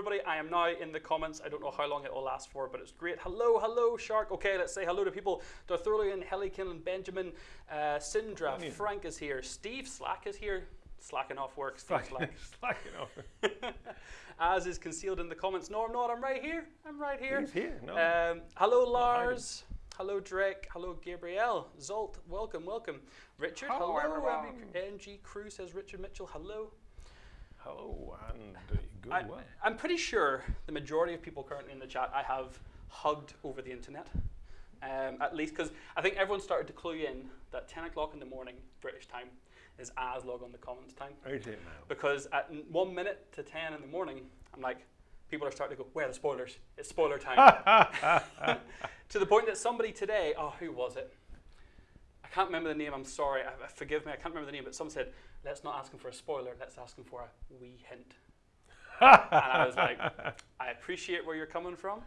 everybody. I am now in the comments. I don't know how long it will last for, but it's great. Hello, hello, Shark. Okay, let's say hello to people. Darthulian, Helikin, Benjamin, uh, Sindra. Frank is here. Steve Slack is here. Slacking off work, Steve Slack. Slacking off. As is concealed in the comments. No, I'm not. I'm right here. I'm right here. He's here. No. Um, hello. Lars. Hello, Drake. Hello, Gabrielle. Zolt, welcome, welcome. Richard, Hello, hello. everyone. MG, Crew says Richard Mitchell, hello. Hello and good I. I'm pretty sure the majority of people currently in the chat I have hugged over the internet. Um, at least because I think everyone started to clue in that 10 o'clock in the morning British time is as log on the comments time. Is it now? Because at n- one minute to 10 in the morning, I'm like, people are starting to go, where are the spoilers? It's spoiler time. to the point that somebody today, oh, who was it? I can't remember the name, I'm sorry, I- forgive me, I can't remember the name, but someone said, let's not ask him for a spoiler, let's ask him for a wee hint. And I was like, I appreciate where you're coming from.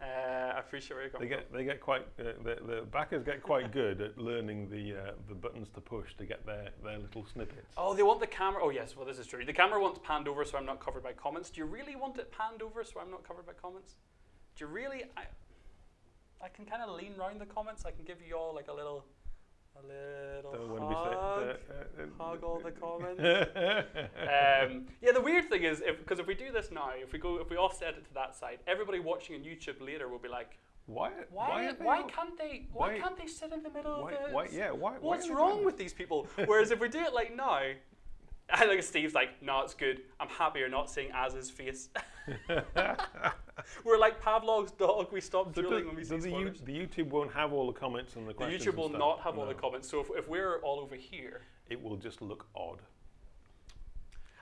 Uh, I appreciate where you're coming They get they get quite uh, the, the backers get quite good at learning the uh, the buttons to push to get their, their little snippets. Oh, they want the camera. Oh, yes. Well, this is true. The camera wants panned over, so I'm not covered by comments. Do you really want it panned over, so I'm not covered by comments? Do you really? I, I can kind of lean round the comments. I can give you all like a little, a little be hug. hug all the comments. um, yeah, the weird thing is, because if, we do this now, if we go, if we offset it to that side, everybody watching on YouTube later will be like, why? why, why all- can't they, why, why- can't they sit in the middle Why, of the? why, yeah, why, why What's wrong with these people? Whereas if we do it like now, I think Steve's like, no, it's good. I'm happy you're not seeing Az's face. We're like Pavlov's dog. We stop So drilling do- when we see the, you, the YouTube won't have all the comments and the questions. The. YouTube will not have all the comments. So if, if we're all over here, It will just look odd.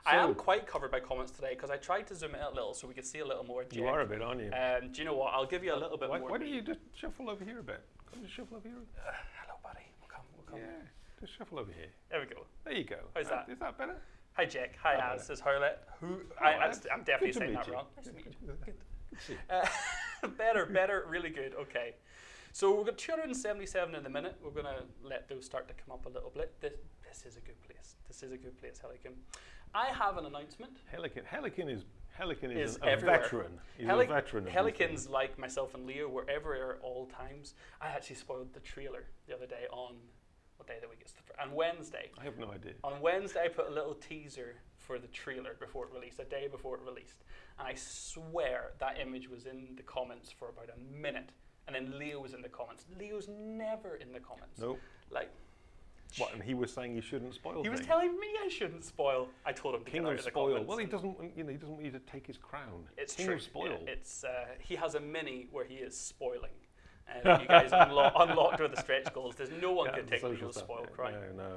I am quite covered by comments today because I tried to zoom in a little so we could see a little more. You are a bit, aren't you? Um, do you know what? I'll give you a little bit why, more. why don't you just shuffle over here a bit? Come just shuffle over here. Uh, hello, buddy. We'll come. We'll come. Yeah, just shuffle over here. There we go. There you go. How's Uh, that? Is that better? Hi, Jack. Hi, about Says Howlet. Who? Oh, I, I'm definitely saying that you. wrong. Nice to meet you. Good. Good. Good to see you. Uh, better, better, really good. Okay. So we've got 277 in the minute. We're going to let those start to come up a little bit. This, this is a good place. This is a good place, Helican. I have an announcement. Helican, Helican is Helican is, Is a, a veteran. He's Heli- a veteran. Helicans, like myself and Leo, were everywhere at all times. I actually spoiled the trailer the other day on what day of the week the on Wednesday. I have no idea. On Wednesday, I put a little teaser for the trailer before it released, a day before it released. And I swear that image was in the comments for about a minute. And then Leo was in the comments. Leo's never in the comments. Nope. Like, What? And he was saying you shouldn't spoil. he was telling me I shouldn't spoil. I told him to King of spoil. Well, he doesn't. want- You know, he doesn't want you to take his crown. It's King true. of spoil. Yeah, it's uh, he has a mini where he is spoiling. You guys unlo- unlocked with the stretch goals. There's no one Yeah, can take stuff. spoil crown. No, no,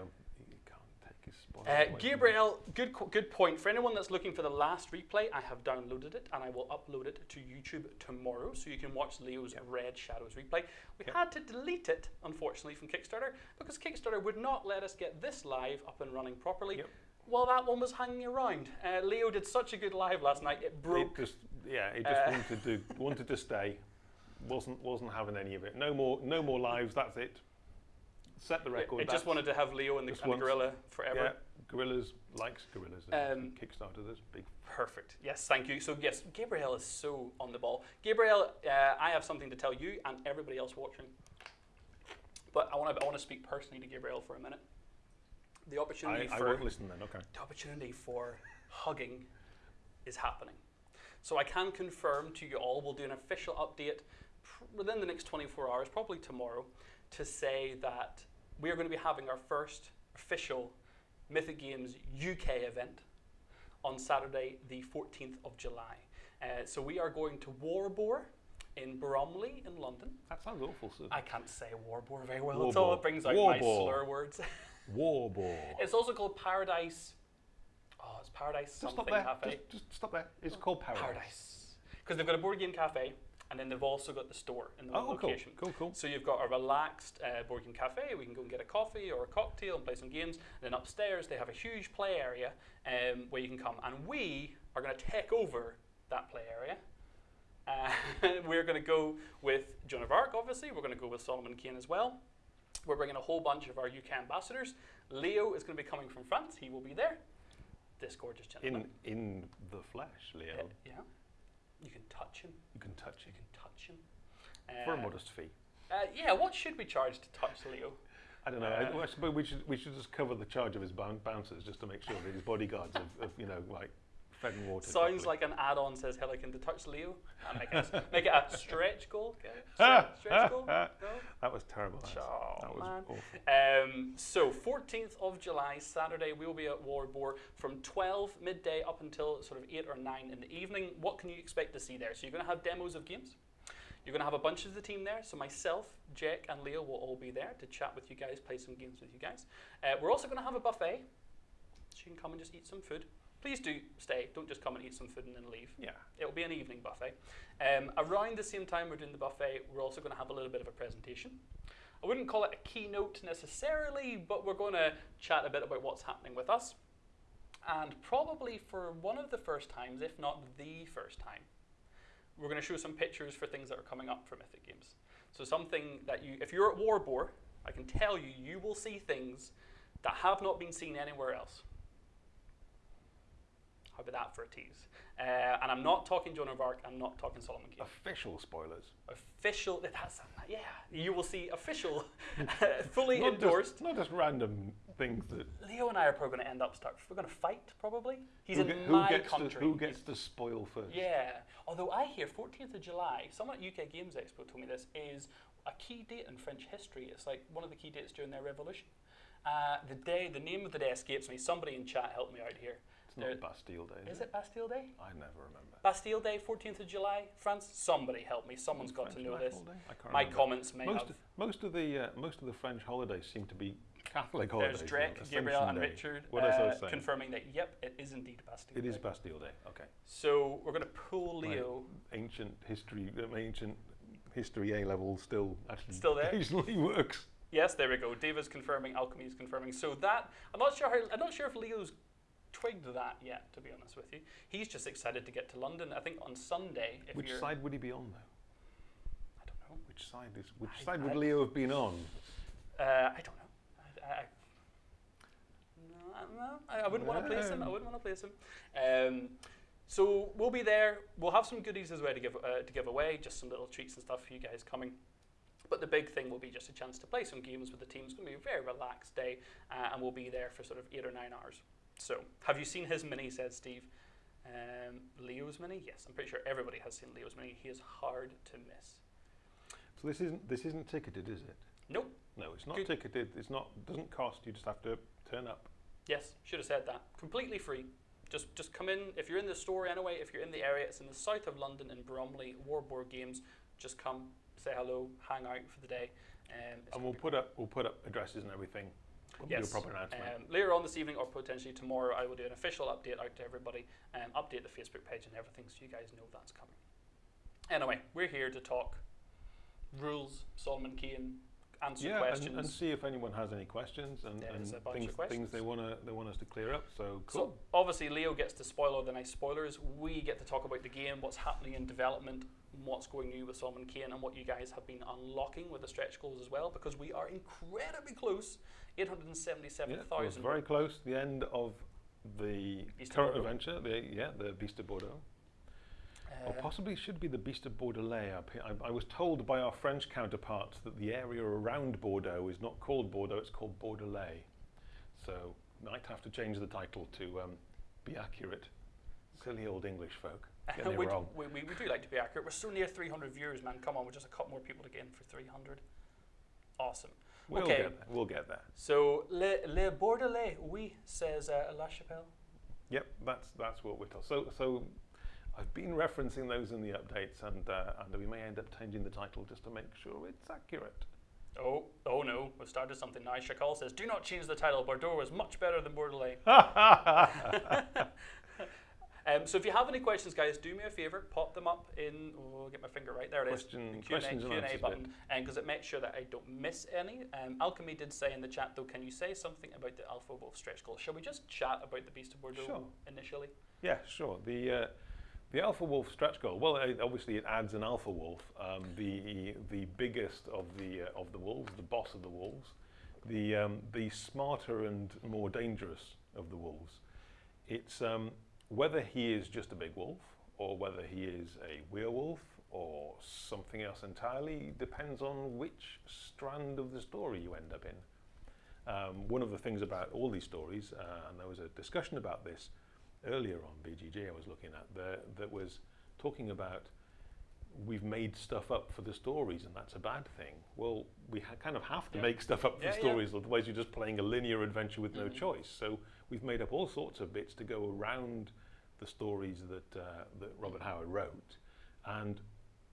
you can't take his spoil. Uh, away from him. Gabriel, good good point. For anyone that's looking for the last replay, I have downloaded it and I will upload it to YouTube tomorrow, so you can watch Leo's Red Shadows replay. We Yep. had to delete it, unfortunately, from Kickstarter because Kickstarter would not let us get this live up and running properly. Yep. While that one was hanging around, uh, Leo did such a good live last night. It It broke. just, yeah, it just Uh, wanted to wanted to stay. Wasn't wasn't having any of it. No more no more lives. That's it. Set the record. it just wanted to have Leo and the, and the gorilla forever. Yeah, gorillas likes gorillas. Um, Kickstarter. this big. Perfect. Yes, thank you. So yes, Gabriel is so on the ball. Gabriel, uh, I have something to tell you and everybody else watching. But I want to I want to speak personally to Gabriel for a minute. The opportunity I for won't listen then. Okay. the opportunity for hugging is happening. So I can confirm to you all, we'll do an official update within the next 24 hours, probably tomorrow, to say that we are going to be having our first official Mythic Games UK event on Saturday, the 14th of July. Uh, so we are going to Warbor in Bromley in London. That sounds awful, Sue. I can't say Warbor very well War at all. It brings out my slur words. Warbor. It's also called Paradise. Oh, it's Paradise Just something stop there. cafe. Just, just stop there. It's called Paradise. Paradise. Because they've got a board game cafe, and then they've also got the store in the Oh, cool. location. Cool, cool. So you've got a relaxed uh, board game cafe. We can go and get a coffee or a cocktail and play some games. And then upstairs they have a huge play area um, where you can come, and we are going to take over that play area. Uh, we're going to go with Joan of Arc, obviously. We're going to go with Solomon Kane as well. We're bringing a whole bunch of our UK ambassadors. Leo is going to be coming from France. He will be there. This gorgeous gentleman. In in the flesh, Leo. Uh, yeah. You can touch him. You can touch him. You can touch him. for a Uh, modest fee. uh, yeah, what should we charge to touch Leo? I don't know. uh, I, I suppose we should we should just cover the charge of his bouncers just to make sure that his bodyguards have, have you know like fed and watered. Sounds like an add-on says Helican to touch Leo. And make, it, make it a stretch goal. Okay? Stretch, stretch goal? No? that was terrible. Oh, that was awful. Um, so 14th of July, Saturday, we will be at Warbore from 12 midday up until sort of 8 or 9 in the evening. What can you expect to see there? So you're going to have demos of games. You're going to have a bunch of the team there. So myself, Jack, and Leo will all be there to chat with you guys, play some games with you guys. Uh, we're also going to have a buffet. So you can come and just eat some food. Please do stay. Don't just come and eat some food and then leave. Yeah. It'll be an evening buffet. Um, around the same time we're doing the buffet, we're also going to have a little bit of a presentation. I wouldn't call it a keynote necessarily, but we're going to chat a bit about what's happening with us. And probably for one of the first times, if not the first time, we're going to show some pictures for things that are coming up for Mythic Games. So something that you, if you're at Warbore, I can tell you, you will see things that have not been seen anywhere else. How about that for a tease? Uh, and I'm not talking Joan of Arc. I'm not talking Solomon Kane. Official spoilers. Official. That's yeah. You will see official, fully Not endorsed. Just, not just random things that. Leo and I are probably going to end up stuck. We're going to fight probably. He's who, in get- who my gets country. To, who gets to spoil first? Yeah. Although I hear 14th of July, someone at UK Games Expo told me this, is a key date in French history. It's like one of the key dates during their revolution. Uh, the day, the name of the day escapes me. Somebody in chat help me out here. It's There- not Bastille Day. Is it Bastille Day? I never remember. Bastille Day, 14th of July, France? Somebody help me. Someone's got to know this. My remember. comments may most, have. most of the uh, most of the French holidays seem to be Catholic holidays. There's. Drake, Gabriel, and Day. Richard uh, confirming that, yep, it is indeed Bastille It is Day. Bastille Day. Okay. So we're going to pull. Leo. Ancient history, ancient history A level still actually Still there? occasionally works. Yes, there we go. David's confirming, Alchemy is confirming. So that I'm not sure. How, I'm not sure if Leo's twigged that yet. To be honest with you, he's just excited to get to London. I think on Sunday. If Which side would he be on though? I don't know. Which side is which I- side would Leo have been on? Uh, I don't know. I, I, no, I, no, I, I wouldn't want to place him. I wouldn't want to place him. Um, so we'll be there. We'll have some goodies as well to give uh, to give away, just some little treats and stuff for you guys coming. But the big thing will be just a chance to play some games with the team. It's going to be a very relaxed day, uh, and we'll be there for sort of eight or nine hours. So, have you seen his mini? Says Steve. Um, Leo's mini? Yes, I'm pretty sure everybody has seen Leo's mini. He is hard to miss. So this isn't this isn't ticketed, is it? Nope. No, it's not Good. ticketed. It's not doesn't cost. You just have to turn up. Yes, should have said that. Completely free. Just just come in if you're in the store anyway. If you're in the area, it's in the south of London in Bromley. Warboard Games. Just come, say hello, hang out for the day. Um, And we'll put up we'll put up addresses and everything. Yes. do a proper announcement. Um, later on this evening or potentially tomorrow, I will do an official update out to everybody and update the Facebook page and everything so you guys know that's coming. Anyway, we're here to talk rules, Solomon Kane, answer yeah, questions. and, and see if anyone has any questions and, There and a bunch of things, things they want to they want us to clear up. So So obviously Leo gets to spoil all the nice spoilers. We get to talk about the game, what's happening in development, what's going new with Solomon Kane, and what you guys have been unlocking with the stretch goals as well, because we are incredibly close. Eight hundred and seventy-seven yeah, it was very close. The end of the Beast current adventure. The yeah, the Beast of Bordeaux. Or possibly it should be the Beast of Bordelais. up here. I, I was told by our French counterparts that the area around Bordeaux is not called Bordeaux, it's called Bordelais. So might have to change the title to um, be accurate. Silly old English folk. Getting we, it wrong. we, we, we do like to be accurate. We're so near 300 viewers, man. Come on, we're just a couple more people to get in for 300. Awesome. We'll okay. get there. We'll get there. So, Le, le Bordelais, oui, says uh, La Chapelle. Yep, that's that's what we're told. So so I've been referencing those in the updates, and uh, and we may end up changing the title just to make sure it's accurate. Oh, oh no, we've started something now. Chakal says, do not change the title. Bordeaux is much better than Bordelais. Um, so if you have any questions, guys, do me a favour, pop them up in. Oh, get my finger right there. It is Question- the Q&A, questions and Q&A button, because it makes sure that I don't miss any. Um, Alchemy did say in the chat though, can you say something about the Alpha Wolf stretch goal? Shall we just chat about the Beast of Bordeaux Sure. initially? Yeah, sure. The uh, the alpha wolf stretch goal. Well, uh, obviously it adds an alpha wolf, um, the the biggest of the uh, of the wolves, the boss of the wolves, the um, the smarter and more dangerous of the wolves. It's um, whether he is just a big wolf or whether he is a werewolf or something else entirely depends on which strand of the story you end up in. Um, one of the things about all these stories, uh, and there was a discussion about this earlier on BGG I was looking at, that was talking about we've made stuff up for the stories and that's a bad thing. Well, we ha- kind of have to Yeah. make stuff up for Yeah, yeah. stories, otherwise you're just playing a linear adventure with no Mhm. choice. So we've made up all sorts of bits to go around the stories that, uh, that Robert Howard wrote. And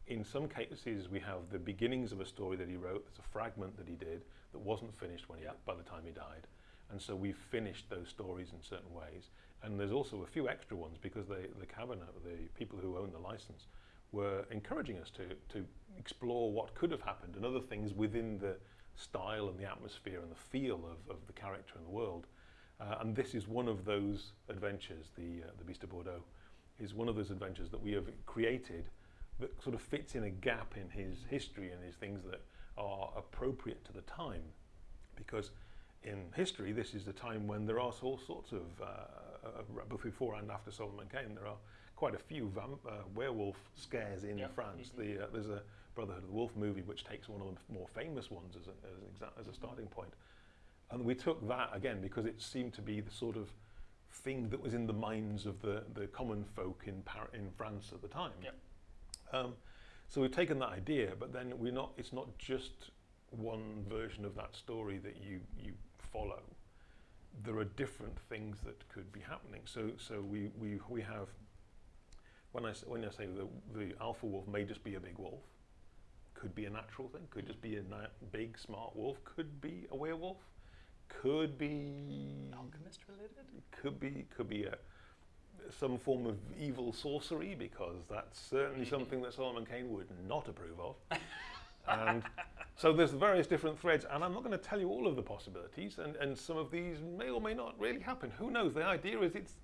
in some cases, we have the beginnings of a story that he wrote. There's a fragment that he did that wasn't finished when he, by the time he died. And so we've finished those stories in certain ways. And there's also a few extra ones because they, the cabinet, the people who own the license, were encouraging us to, to explore what could have happened and other things within the style and the atmosphere and the feel of, of the character and the world. Uh, and this is one of those adventures, the, uh, the Beast of Bordeaux, is one of those adventures that we have created that sort of fits in a gap in his history and his things that are appropriate to the time. Because in history, this is the time when there are all sorts of, uh, before and after Solomon Kane, there are quite a few uh, werewolf scares in Yeah. France. Mhm. The, uh, there's a Brotherhood of the Wolf movie which takes one of the more famous ones as, a, as, an as a starting point. And we took that again because it seemed to be the sort of thing that was in the minds of the, the common folk in, Par- in France at the time. Yep. Um, so we've taken that idea, but then we're not. It's not just one version of that story that you you follow. There are different things that could be happening. So so we we, we have. When I when I say the the alpha wolf may just be a big wolf, could be a natural thing. Could just be a big smart wolf. Could be a werewolf. Could be Alchemist related? could be could be a some form of evil sorcery because that's certainly something that Solomon Kane would not approve of. and so there's various different threads, and I'm not going to tell you all of the possibilities, and, and some of these may or may not really happen. Who knows? The idea is it's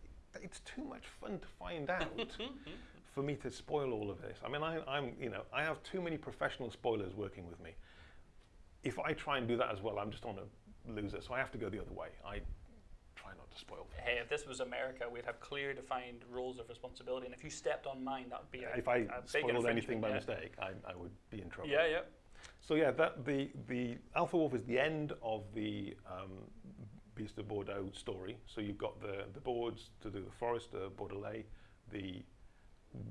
it's too much fun to find out for me to spoil all of this. I mean, I, I'm you know I have too many professional spoilers working with me. If I try and do that as well, I'm just on a loser. So I have to go the other way. I try to spoil. things. Hey, if this was America, we'd have clear defined rules of responsibility, and if you stepped on mine, that would be a, if I a spoiled anything by yeah. mistake, I, I would be in trouble. Yeah, yeah. So yeah, that the the Alpha Wolf is the end of the um, Beast of Bordeaux story. So you've got the the boards to do the Forester, Bordelais, the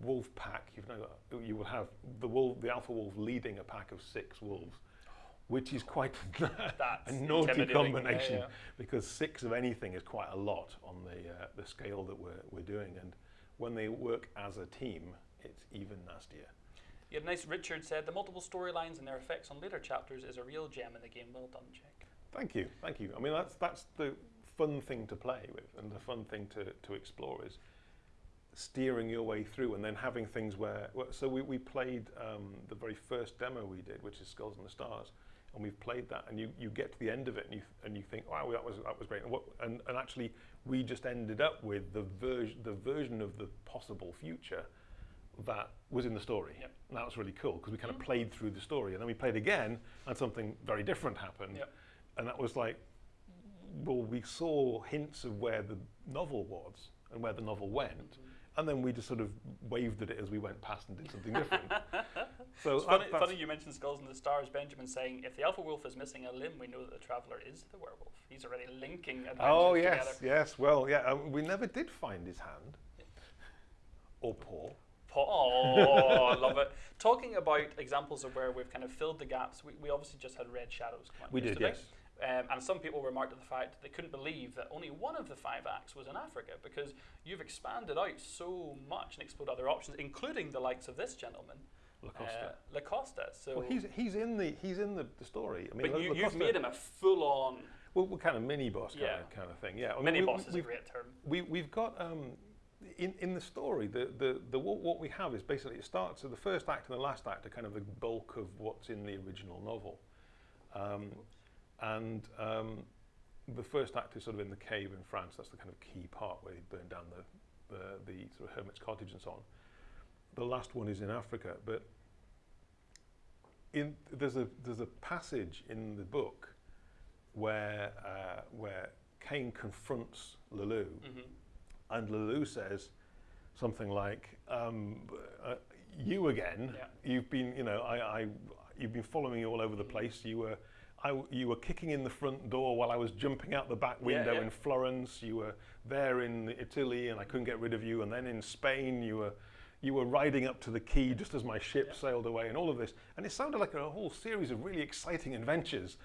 wolf pack. You've now got, you will have the wolf, the Alpha Wolf leading a pack of six wolves, which is quite a naughty intimidating. Yeah, combination yeah. because six of anything is quite a lot on the uh, the scale that we're we're doing, and when they work as a team, it's even nastier. You had nice Richard said the multiple storylines and their effects on later chapters is a real gem in the game. Well done, Jack. Thank you, thank you. I mean, that's that's the fun thing to play with, and the fun thing to, to explore is steering your way through, and then having things where. So we, we played um, the very first demo we did, which is Skulls in the Stars, and we've played that, and you, you get to the end of it, and you and you think, wow, that was that was great, and, what, and and actually we just ended up with the version the version of the possible future that was in the story. Yep. And that was really cool because we kind of mm-hmm. played through the story, and then we played again, and something very different happened. Yep. And that was like, well, we saw hints of where the novel was and where the novel went, mm-hmm. And then we just sort of waved at it as we went past and did something different. so It's funny, funny you mentioned Skulls in the Stars. Benjamin saying, if the Alpha Wolf is missing a limb, we know that the Traveller is the werewolf. He's already linking adventures Oh together. yes, yes. Well, yeah. Um, we never did find his hand or paw. Pa- Oh, I love it. Talking about examples of where we've kind of filled the gaps, we, we obviously just had Red Shadows come out We did, yesterday. yes. Um, and some people remarked at the fact that they couldn't believe that only one of the five acts was in Africa because you've expanded out so much and explored other options, including the likes of this gentleman, Lacosta. uh, Lacosta. So, well, he's he's in the he's in the, the story. I mean, but La- you, you've made him a full-on well, we're kind of mini boss kind, Yeah. of, kind of thing. Yeah. I mean, mini we- boss is a we've- great term. we, we've got um, in, in the story the, the, the what, what we have is basically it starts so the first act and the last act are kind of the bulk of what's in the original novel um, and um, the first act is sort of in the cave in France that's the kind of key part where they burn down the, the, the sort of hermit's cottage and so on the last one is in Africa but in, there's a there's a passage in the book where uh, where Kane confronts Le Loup hmm and Le Loup says, something like, um, uh, "You again? Yeah. You've been, you know, I, I, you've been following me all over the place. You were." You were kicking in the front door while I was jumping out the back window yeah. in Florence. You were there in Italy, and I couldn't get rid of you. And then in Spain, you were you were riding up to the quay just as my ship Yeah. sailed away, and all of this. And it sounded like a whole series of really exciting adventures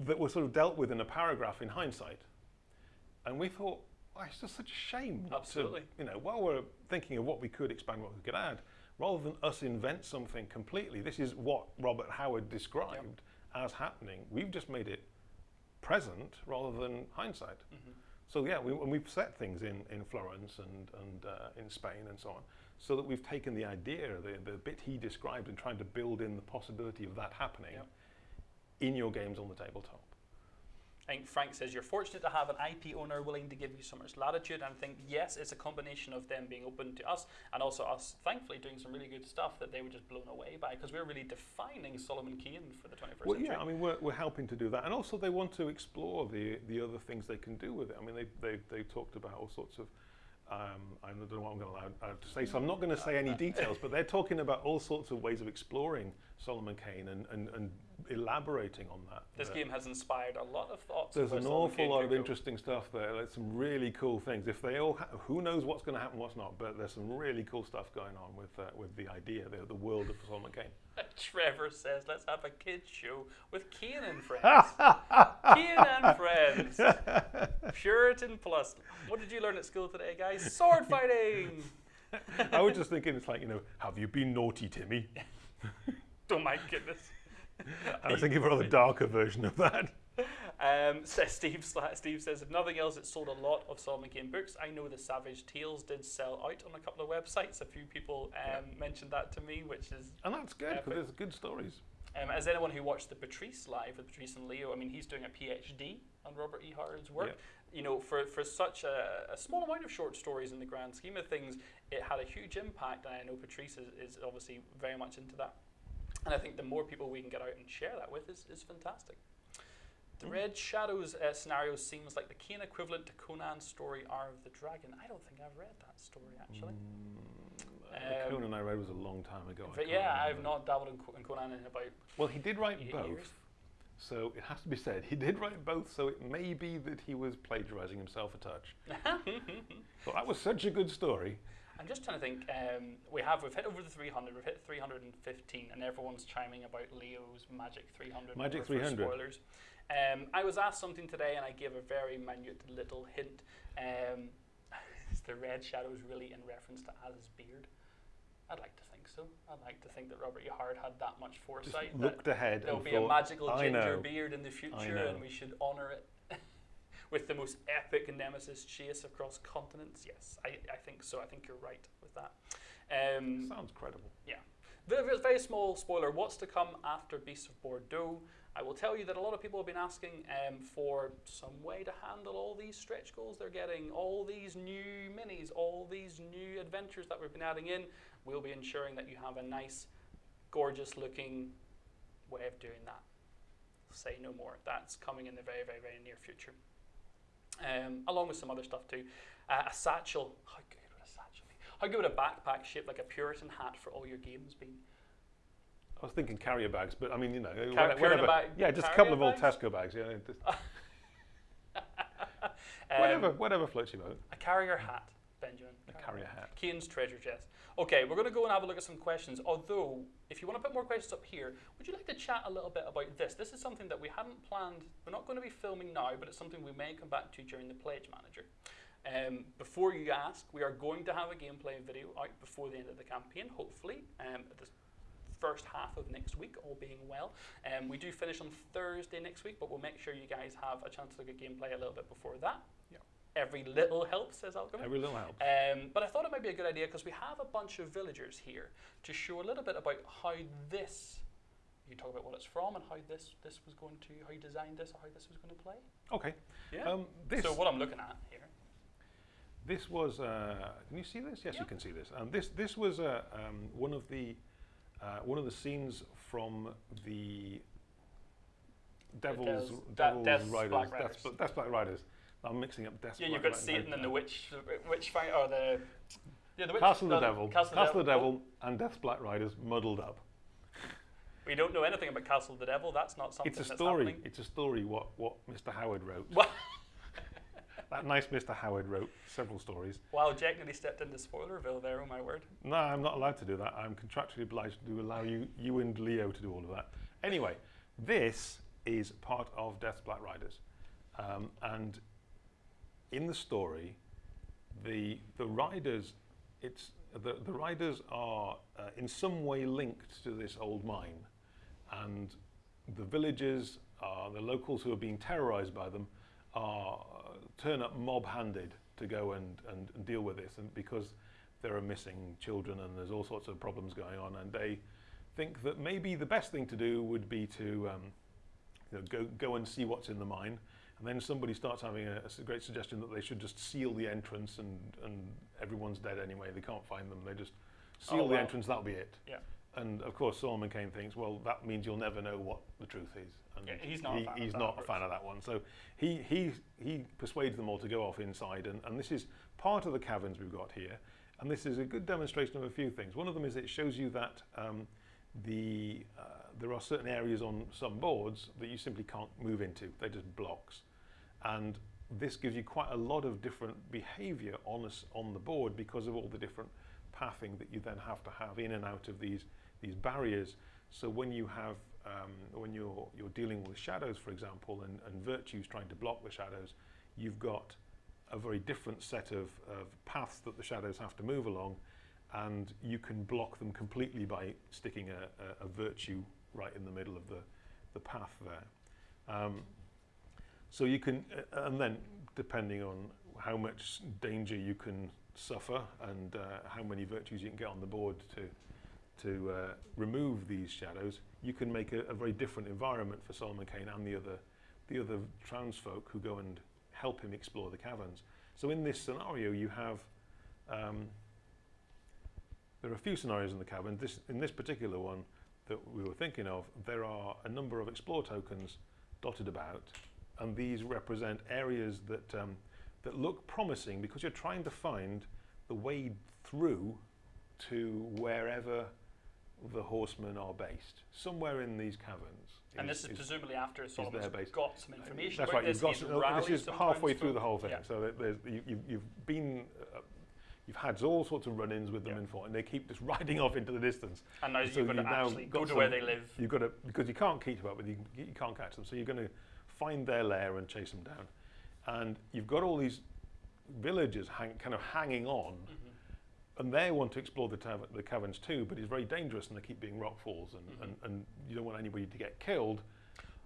that were sort of dealt with in a paragraph in hindsight. And we thought, well, it's just such a shame. Absolutely. To, you know, while we're thinking of what we could expand, what we could add, rather than us invent something completely, this is what Robert Howard described as happening. We've just made it present rather than hindsight. Mm-hmm. So yeah, we, and we've set things in, in Florence and, and uh, in Spain and so on, so that we've taken the idea, the, the bit he described, and tried to build in the possibility of that happening Yep. in your games on the tabletop. I think Frank says you're fortunate to have an IP owner willing to give you so much latitude. And I think yes, it's a combination of them being open to us and also us, thankfully, doing some really good stuff that they were just blown away by because we're really defining Solomon Kane for the 21st Well, century. yeah, I mean, we're, we're helping to do that, and also they want to explore the the other things they can do with it. I mean, they they, they talked about all sorts of. Um, I don't know what I'm going to allow uh, to say, so I'm not going to say any details. But they're talking about all sorts of ways of exploring Solomon Kane and, and, and elaborating on that. this game has inspired a lot of thoughts. There's an awful Kane lot of interesting stuff there. Like some really cool things. If they all, who knows what's going to happen, what's not. But there's some really cool stuff going on with uh, with the idea, the, the world of Solomon Kane. Trevor says, let's have a kids show with Kane and friends. Kane and friends. Puritan plus. What did you learn at school today, guys? Sword fighting. I was just thinking, it's like you know, have you been naughty, Timmy? Oh my goodness. I was thinking of a rather darker version of that. Um, says Steve, Steve says, if nothing else, it sold a lot of Solomon Kane books. I know the Savage Tales did sell out on a couple of websites. A few people um, mentioned that to me, which is And that's good because there's good stories. Um, as anyone who watched the Patrice live with Patrice and Leo, I mean, he's doing a PhD on Robert E. Howard's work. Yep. You know, for, for such a, a small amount of short stories in the grand scheme of things, it had a huge impact. And I know Patrice is, is obviously very much into that. And I think the more people we can get out and share that with is, is fantastic. The Mm. Red Shadows uh, scenario seems like the Kane equivalent to Conan's story Hour of the Dragon. I don't think I've read that story actually. Mm, uh, Um, Conan I read was a long time ago. But yeah, I've not dabbled in, Co- in Conan in about Well, he did write both. years. So it has to be said, he did write both, so it may be that he was plagiarizing himself a touch. but that was such a good story. I'm just trying to think. Um, we have we've hit over the 300. We've hit 315, and everyone's chiming about Leo's Magic 300. Magic 300. Spoilers. Um, I was asked something today, and I gave a very minute little hint. Um, is the red shadows really in reference to Alice's beard? I'd like to think so. I'd like to think that Robert E. Howard had that much Just foresight. that looked ahead There'll be thought, a magical ginger beard in the future, and we should honour it with the most epic nemesis chase across continents. Yes, I, I think so. I think you're right with that. Um, Sounds credible. Yeah. very- very small spoiler. What's to come after Beasts of Bordeaux? I will tell you that a lot of people have been asking um, for some way to handle all these stretch goals they're getting, all these new minis, all these new adventures that we've been adding in. We'll be ensuring that you have a nice, gorgeous looking way of doing that. Say no more. That's coming in the very, very, very near future. Um, along with some other stuff too. Uh, a satchel. How good would a satchel be? How good would a backpack shaped like a Puritan hat for all your games be? I was thinking carrier bags, but I mean, you know, Car- whatever. Bag- yeah, just a couple of old bags? Tesco bags. Yeah, Um, whatever, whatever floats your boat. A carrier hat, Benjamin. A carrier hat. Kane's treasure chest. Okay, we're going to go and have a look at some questions. Although, if you want to put more questions up here, would you like to chat a little bit about this? This is something that we hadn't planned. We're not going to be filming now, but it's something we may come back to during the Pledge Manager. Um, before you ask, we are going to have a gameplay video out before the end of the campaign, hopefully, um, the first half of next week, all being well. Um, we do finish on Thursday next week, but we'll make sure you guys have a chance to look at gameplay a little bit before that. Every little helps, says Alchemy. Every little helps. Um, but I thought it might be a good idea because we have a bunch of villagers here to show a little bit about how this. You talk about what it's from and how this this was going to how you designed this or how this was going to play. Okay. Yeah. Um, this so what I'm looking at here. This was. Uh, can you see this? Yes, Yeah. you can see this. Um, this this was uh, um, one of the uh, one of the scenes from the Devil's Devil's- Devil's Death's Riders. Black Riders. Death's Black Riders. I'm mixing up Death's Yeah, you've got Satan and the witch, witch fight, or the Yeah, the witch, Castle of the no, Devil, Castle, Castle of the Devil, and Death's Black Riders muddled up. We don't know anything about Castle of the Devil. That's not something It's a that's story. happening. It's a story. What what Mr. Howard wrote. That nice Mr. Howard wrote several stories. wow, Jack nearly stepped into Spoilerville there. Oh my word. No, I'm not allowed to do that. I'm contractually obliged to allow you, you and Leo to do all of that. Anyway, this is part of Death's Black Riders, um, and in the story, the the riders, it's the the riders are uh, in some way linked to this old mine, and the villagers, uh, the locals who are being terrorized by them, are uh, turn up mob-handed to go and, and, and deal with this, and because there are missing children and there's all sorts of problems going on, and they think that maybe the best thing to do would be to um, you know, go go and see what's in the mine, and then somebody starts having a great suggestion that they should just seal the entrance, and and everyone's dead anyway. They can't find them. They just seal Oh, the entrance. That'll be it. Yeah. And of course, Solomon Kane thinks, well, that means you'll never know what the truth is. And Yeah, he's not a fan of he's that not a fan of that one. So he he he persuades them all to go off inside, and, and this is part of the caverns we've got here. And this is a good demonstration of a few things. One of them is it shows you that um, the uh, there are certain areas on some boards that you simply can't move into. They're just blocks, and this gives you quite a lot of different behaviour on us on the board because of all the different pathing that you then have to have in and out of these these barriers. So when you have um, when you're you're dealing with shadows, for example, and, and virtues trying to block the shadows, you've got a very different set of, of paths that the shadows have to move along, and you can block them completely by sticking a, a, a virtue right in the middle of the, the path there. Um, so you can, and then depending on how much danger you can suffer and uh, how many virtues you can get on the board to to uh, remove these shadows, you can make a, a very different environment for Solomon Kane and the other the other townsfolk who go and help him explore the caverns. So in this scenario, you have um, there are a few scenarios in the cavern. This in this particular one that we were thinking of, there are a number of explore tokens dotted about, and these represent areas that um, that look promising because you're trying to find the way through to wherever the horsemen are based, somewhere in these caverns. And this is, presumably after Solomon's got some information That's right. You've this. got some, this is halfway through the whole thing. Yeah. So you, you've been, uh, you've had all sorts of run-ins with them Yeah. in fought, and they keep just riding off into the distance. And now So you've got to actually go to where they live. You've got to because you can't keep up with you, you can't catch them. So you're going to find their lair and chase them down, and you've got all these villagers hang, kind of hanging on, Mm-hmm. and they want to explore the, the caverns too, but it's very dangerous, and they keep being rock falls, and, Mm-hmm. and, and you don't want anybody to get killed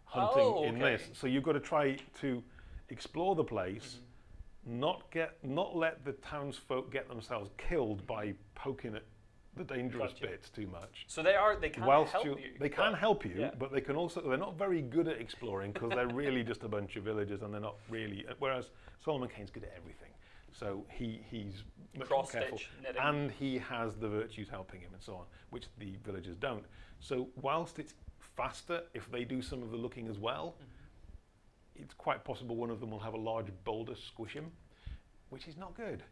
hunting Oh, in this. So you've got to try to explore the place, Mm-hmm. not get not let the townsfolk get themselves killed by poking at the dangerous Gotcha. bits too much. So they are. They can Whilst help you, you. they can but- help you, yeah. but they can also they're not very good at exploring because they're really just a bunch of villagers and they're not really. Whereas Solomon Kane's good at everything, so he he's much more Cross careful, stitch knitting. and he has the virtues helping him and so on, which the villagers don't. So whilst it's faster if they do some of the looking as well, Mm-hmm. it's quite possible one of them will have a large boulder squish him, which is not good.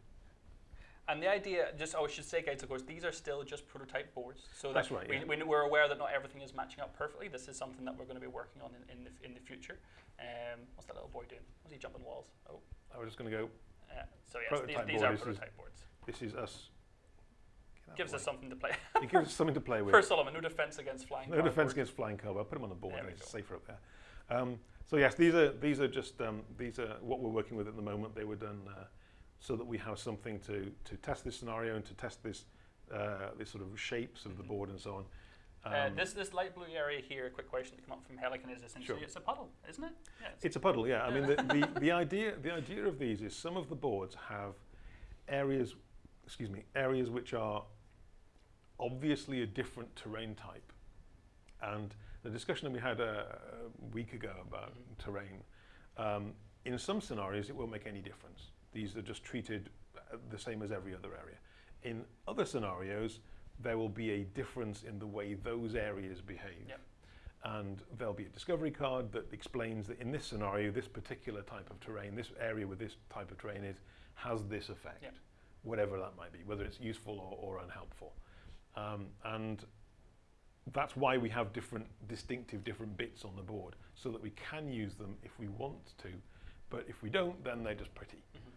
And the idea, just oh, I should say, guys, of course, these are still just prototype boards. So That's that right, We, yeah. we, we're aware that not everything is matching up perfectly. This is something that we're going to be working on in, in the in the future. Um, what's that little boy doing? Was he jumping walls? Oh, I was just going to go. uh, so yes, Prototype these, these are this is- prototype boards. This is us. Gives us something to play. It gives us something to play with. For Solomon, no defense against flying. No defense cardboard. against flying cobra. Put them on the board. There It's safer up there. Um, so yes, these are these are just um, these are what we're working with at the moment. They were done uh, so that we have something to to test this scenario and to test this uh, this sort of shapes of the Mhm. board and so on. Uh, Um, this this light blue area here. A quick question that came up from Helican is essentially Sure. it's a puddle, isn't it? Yeah. It's, It's a puddle, yeah. I mean, the, the, the idea the idea of these is some of the boards have areas, excuse me, areas which are obviously a different terrain type, and the discussion that we had a, a week ago about Mhm. terrain, um, in some scenarios it won't make any difference. These are just treated uh, the same as every other area. In other scenarios, there will be a difference in the way those areas behave. Yep. And there'll be a discovery card that explains that in this scenario, this particular type of terrain, this area with this type of terrain is, has this effect. Yep. whatever that might be, whether it's useful or, or unhelpful. Um, and that's why we have different distinctive different bits on the board so that we can use them if we want to but if we don't then they're just pretty Mm-hmm.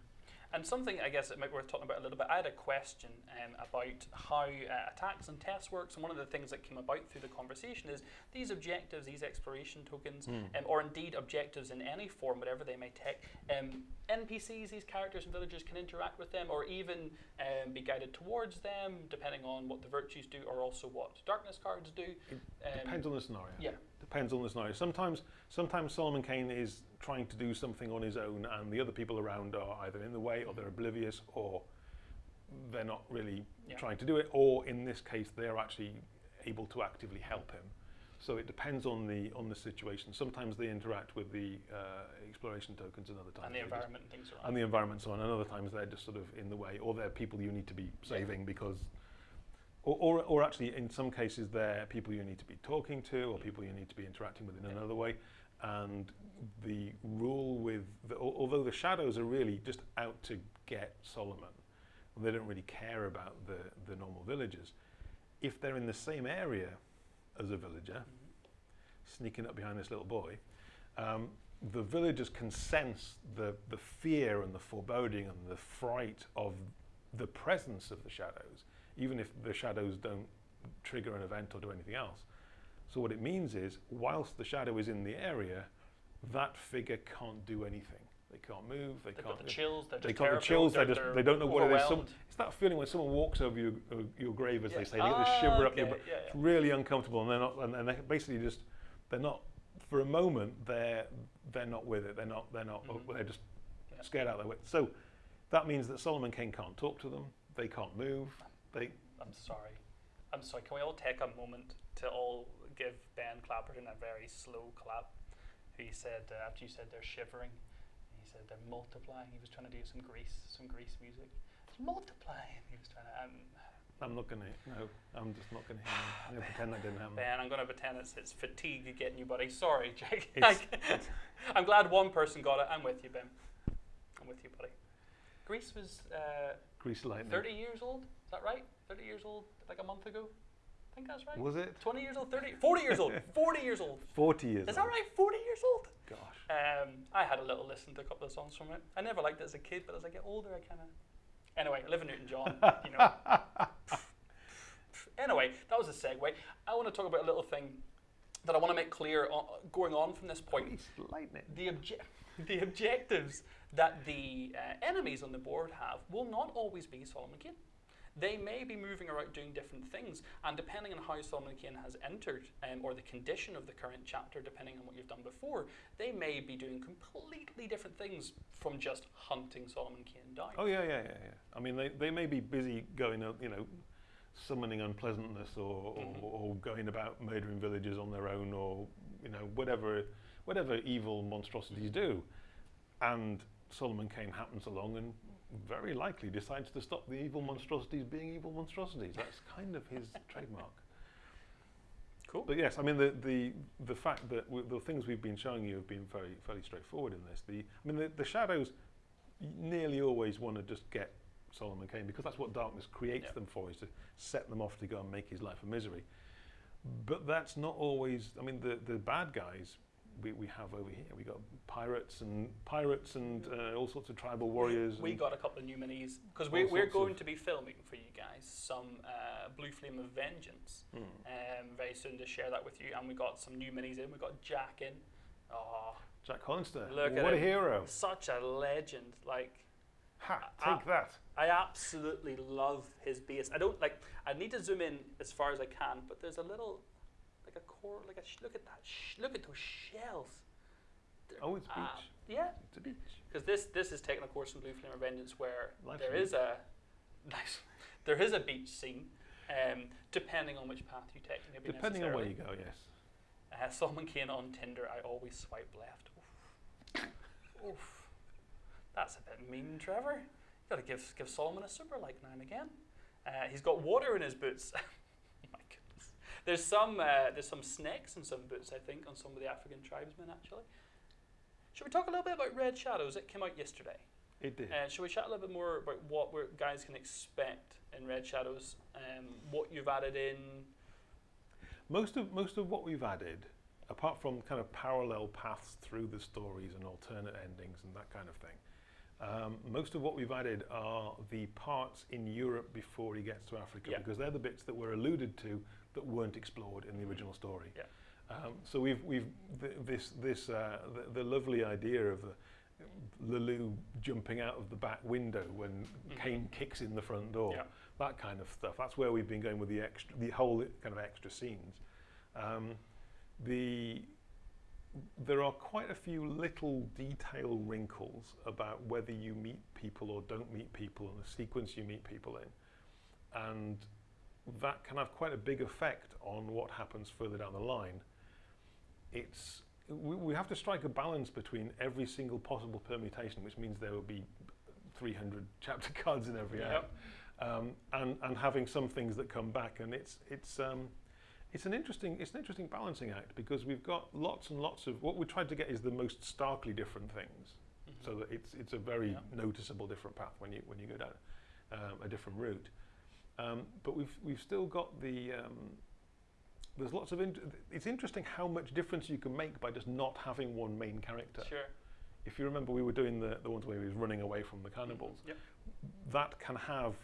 And something I guess it might be worth talking about a little bit. I had a question um, about how uh, attacks and tests works, and one of the things that came about through the conversation is these objectives, these exploration tokens, Hmm. um, or indeed objectives in any form, whatever they may take. Um, NPCs, these characters and villagers can interact with them, or even um, be guided towards them, depending on what the virtues do, or also what darkness cards do. Um, depends on the scenario yeah. Depends on the scenario. Sometimes sometimes solomon kane is trying to do something on his own and the other people around are either in the way or they're oblivious or they're not really Yeah. trying to do it or in this case they're actually able to actively help him. So it depends on the on the situation. Sometimes they interact with the uh, exploration tokens and other times and the they just- environment and things around. and the environment so on. And other times they're just sort of in the way or they're people you need to be saving because or, or, or actually in some cases they're people you need to be talking to or people you need to be interacting with in Yeah. another way and the rule with the, although the shadows are really just out to get Solomon they don't really care about the, the normal villagers if they're in the same area as a villager Mhm. sneaking up behind this little boy, um, the villagers can sense the, the fear and the foreboding and the fright of the presence of the shadows, even if the shadows don't trigger an event or do anything else. So what it means is, whilst the shadow is in the area, that figure can't do anything. They can't move. They They've can't. got the chills. They're they just got the chills. They They're, just they're don't know whether there's some. It's that feeling when someone walks over your uh, your grave, as Yeah. they say. They get this shiver up your. Ah, okay, yeah, It's really uncomfortable, and they're not. And, and they basically just they're not. For a moment, they're they're not with it. They're not. They're not. Mhm. They're just Yeah. scared out of their wits. So that means that Solomon Kane can't talk to them. They can't move. They I'm sorry. I'm sorry. Can we all take a moment to all give Ben Clapperton a very slow clap? He said uh, after you said they're shivering, he said they're multiplying. He was trying to do some Grease, some Grease music. It's multiplying. He was trying to. Um, I'm not gonna. No, I'm just not gonna hear. I'm gonna pretend that didn't happen. ben, I'm going to pretend it's, it's fatigue getting you, buddy. Sorry, Jake. It's- I'm glad one person got it. I'm with you, Ben. I'm with you, buddy. Grease was uh, Grease lightning. 30 years old. Is that right? 30 years old, like a month ago. I think that's right. Was it 20 years old, 30, 40 years old, 40 years old. 40 years? Old. Is that old? right? 40 years old. Gosh. Um, I had a little listen to a couple of songs from it. I never liked it as a kid, but as I get older, I kind of. Anyway, I live in Newton John, you know. anyway, that was a segue. I want to talk about a little thing that I want to make clear on, going on from this point. Lightning. The, obje- the objectives that the uh, enemies on the board have will not always be Solomon Kane. They may be moving around doing different things, and depending on how Solomon Kane has entered, um, or the condition of the current chapter, depending on what you've done before, they may be doing completely different things from just hunting Solomon Kane down. Oh yeah, yeah, yeah, yeah. I mean, they, they may be busy going out, you know, summoning unpleasantness or, or, or going about murdering villagers on their own or you know whatever whatever evil monstrosities do, and Solomon Kane happens along and very likely decides to stop the evil monstrosities being evil monstrosities. That's kind of his trademark. Cool. But yes, I mean the the the fact that w- the things we've been showing you have been very fairly straightforward in this. The I mean the, the shadows nearly always want to just get Solomon Kane because that's what darkness creates Yeah. them for is to set them off to go and make his life a misery. But that's not always. I mean the the bad guys we, we have over here. We got pirates and pirates and uh, all sorts of tribal warriors. We and- got a couple of new minis because we, we're going to be filming for you guys some uh, Blue Flame of Vengeance Hmm. um, very soon to share that with you. And we got some new minis in. We got Jack in. Oh, Jack Hollinster. Look at what a him. hero! such a legend. Like Ha! Take that. I absolutely love his base. I don't like. I need to zoom in as far as I can, but there's a little, a core, like a sh- look at that. Sh- look at those shells. They're Oh, it's beach. ab- yeah, It's a beach. because this this is taking a course from Blue Flame of Vengeance where Life's there a a nice, there is a beach scene, um, depending on which path you take. Maybe Depending on where necessarily. you go, yes. Uh, Solomon Kane on Tinder, I always swipe left. Oof. Oof. That's a bit mean, Trevor. You gotta give give Solomon a super like now and again. Uh, he's got water in his boots. There's some uh, there's some snakes in some boots, I think, on some of the African tribesmen actually. Should we talk a little bit about Red Shadows? It came out yesterday. It did. Uh, shall we chat a little bit more about what we're, guys can expect in Red Shadows? Um, what you've added in? Most of most of what we've added, apart from kind of parallel paths through the stories and alternate endings and that kind of thing, um, most of what we've added are the parts in Europe before he gets to Africa Yeah. because they're the bits that were alluded to that weren't explored in the original story. Yeah. Um, so we've we've th- this this uh, the, the lovely idea of the Le Loup jumping out of the back window when Mhm. Kane kicks in the front door. Yeah. That kind of stuff. That's where we've been going with the extra, the whole kind of extra scenes. Um, the there are quite a few little detail wrinkles about whether you meet people or don't meet people and the sequence you meet people in, and that can have quite a big effect on what happens further down the line. It's we, we have to strike a balance between every single possible permutation, which means there will be 300 chapter cards in every Yep. act, um, and and having some things that come back, and it's it's um, it's an interesting it's an interesting balancing act because we've got lots and lots of what we tried to get is the most starkly different things, Mhm. so that it's it's a very noticeable different path when you when you go down um, a different route. Um, but we've we've still got the um, there's lots of int- it's interesting how much difference you can make by just not having one main character. Sure. If you remember, we were doing the the ones where he was running away from the cannibals. Yep. That can have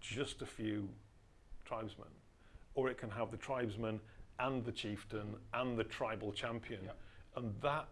just a few tribesmen, or it can have the tribesmen and the chieftain and the tribal champion, Yep. and that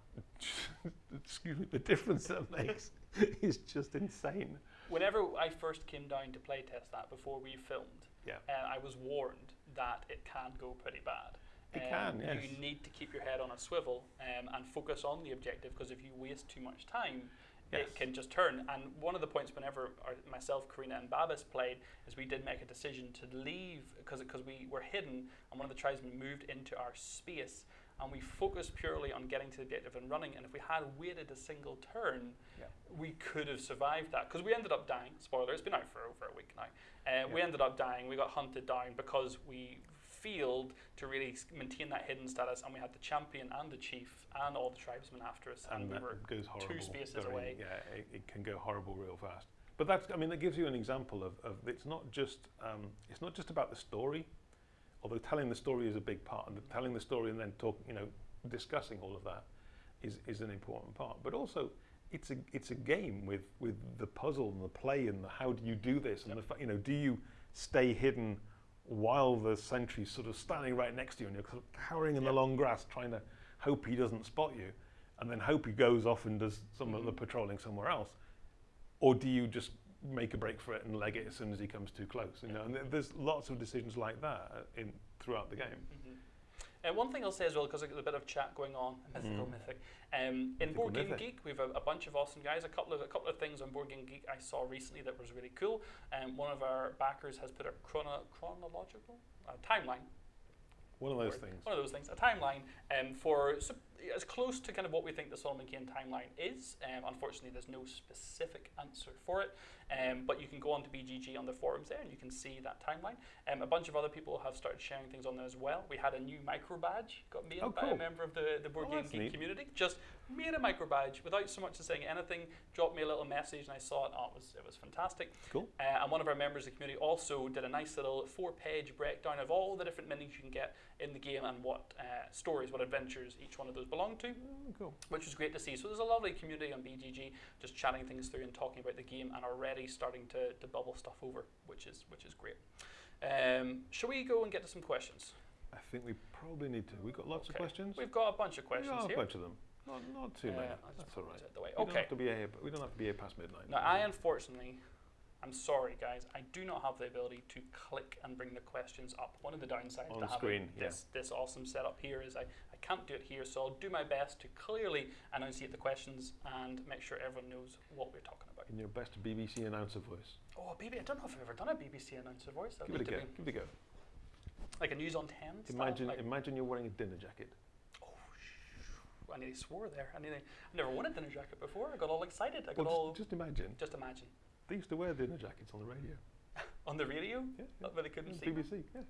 excuse me, the difference that makes is just insane. Whenever I first came down to playtest that before we filmed, Yeah. uh, I was warned that it can go pretty bad. It Um, can, yes. You need to keep your head on a swivel um, and focus on the objective because if you waste too much time, Yes. it can just turn. And one of the points whenever our, myself, Karina, and Babis played is we did make a decision to leave because because we were hidden and one of the tribesmen moved into our space and we focused purely on getting to the objective and running. And if we had waited a single turn, Yeah. we could have survived that because we ended up dying. Spoiler: it's been out for over a week now. Uh, We ended up dying. We got hunted down because we failed to really maintain that hidden status, and we had the champion and the chief and all the tribesmen after us, and, and we were horrible. spaces very- away. Yeah, it, it can go horrible real fast. But that's, I mean, that gives you an example of, of it's not just um, it's not just about the story, although telling the story is a big part, and telling the story and then talk, you know, discussing all of that is is an important part. But also, it's a it's a game with with the puzzle and the play and the how do you do this and Yep. the you know do you stay hidden while the sentry's sort of standing right next to you and you're sort of cowering in the long grass trying to hope he doesn't spot you and then hope he goes off and does some of the Mhm. patrolling somewhere else or do you just make a break for it and leg it as soon as he comes too close you know and th- there's lots of decisions like that uh, in throughout the game Mhm. And one thing I'll say as well, because there's a bit of chat going on, mythical Mm. mythic. Um, in Board Game. Geek, we've a, a bunch of awesome guys. A couple of a couple of things on Board Game Geek I saw recently that was really cool. Um, one of our backers has put a chrono, chronological uh, timeline one of those things one of those things, a timeline um, for as close to kind of what we think the Solomon Kane timeline is. Um, unfortunately, there's no specific answer for it, um, but you can go on to BGG on the forums there and you can see that timeline. Um, a bunch of other people have started sharing things on there as well. We had a new micro badge got made Oh, by a member of the, the Board Oh, Game Geek neat. community. Just made a micro badge without so much as saying anything. Dropped me a little message and I saw it. Oh, it was it was fantastic. cool Uh, and one of our members of the community also did a nice little four-page breakdown of all the different minis you can get in the game and what uh, stories, what adventures each one of those belong to, Oh, cool which was great to see. So there's a lovely community on BGG just chatting things through and talking about the game and already starting to, to bubble stuff over, which is which is great. Um, shall we go and get to some questions? I think we probably need to we've got lots Okay. of questions We've got a bunch of questions got a here. bunch of them not, not too Uh, just that's all right. all those the way. we don't have to be here we don't have to be here past midnight Now, I unfortunately, I'm sorry, guys, I do not have the ability to click and bring the questions up. One of the downsides On to having yeah. this this awesome setup here is I, I can't do it here, so I'll do my best to clearly enunciate the questions and make sure everyone knows what we're talking about. in your best BBC announcer voice Oh, baby, I don't know if I've ever done a BBC announcer voice. Give it a go give it a go like a news on ten. style, imagine like, imagine you're wearing a dinner jacket I nearly swore there. I nearly, I never worn a dinner jacket before. I got all excited. I got well, all just, just imagine just imagine they used to wear dinner jackets on the radio on the radio, yeah, yeah. but they couldn't see. BBC yeah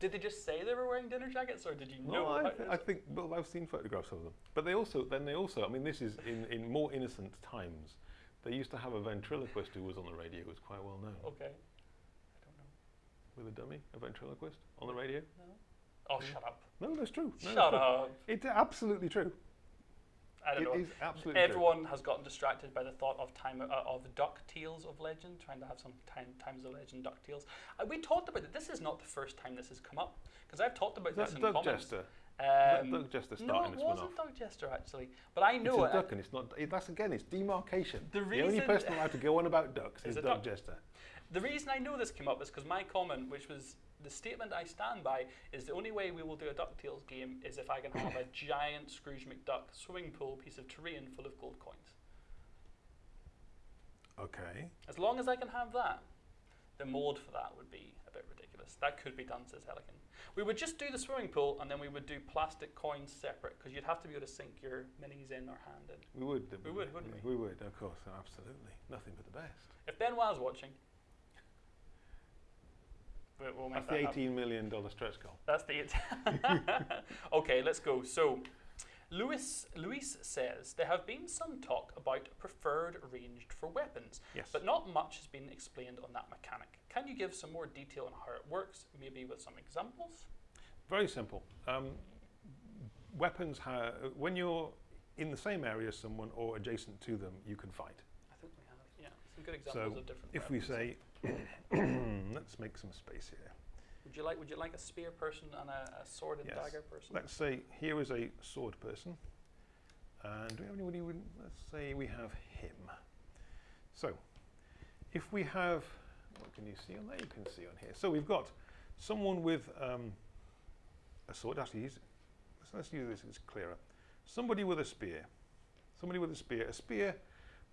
Did they just say they were wearing dinner jackets, or did you know? No, I, I think well, I've seen photographs of them, but they also then they also I mean this is in, in more innocent times. They used to have a ventriloquist who was on the radio, who was quite well known. okay. I don't know. With a dummy, a ventriloquist on the radio. No. Oh, hmm. shut up! No, that's true. No, Shut that's true. up! It's absolutely true. I don't It know. is absolutely true. Everyone has gotten distracted by the thought of time uh, of Ducktales of Legend, trying to have some time times of Legend Ducktales. Uh, we talked about it. This is not the first time this has come up because I've talked about Is this that in Doug comments. Jester? Um, Doug Jester no, starting it this one wasn't Doug Jester actually, but I It's know a it. duck, and it's not. It, that's again, it's demarcation. The The, only reason- person allowed to go on about ducks Is is a Doug duck. Jester. The reason I know this came up is because my comment, which was the statement I stand by, is the only way we will do a DuckTales game is if I can have a giant Scrooge McDuck swimming pool piece of terrain full of gold coins. Okay. As long as I can have that, the mold for that would be a bit ridiculous. That could be done, says Helican. We would just do the swimming pool and then we would do plastic coins separate because you'd have to be able to sink your minis in or hand in. We would. We would, wouldn't we? We would, of course, absolutely. Nothing but the best. If Benoit's watching, we- we'll make That's that the happen. eighteen million dollar stretch goal. That's the it. okay, let's go. So, Luis Luis says there have been some talk about preferred ranged for weapons, Yes. but not much has been explained on that mechanic. Can you give some more detail on how it works, maybe with some examples? Very simple. Um, weapons, when you're in the same area as someone or adjacent to them, you can fight. I think we have, yeah, some good examples So, of different. If we say, let's make some space here. would you like would you like a spear person and a, a sword and Yes. dagger person? Let's say here is a sword person, and do we have anybody? Let's say we have him. So, if we have, what can you see on there? You can see on here. So we've got someone with um, a sword. Actually, he's, let's, let's use this. It's clearer. Somebody with a spear. Somebody with a spear. A spear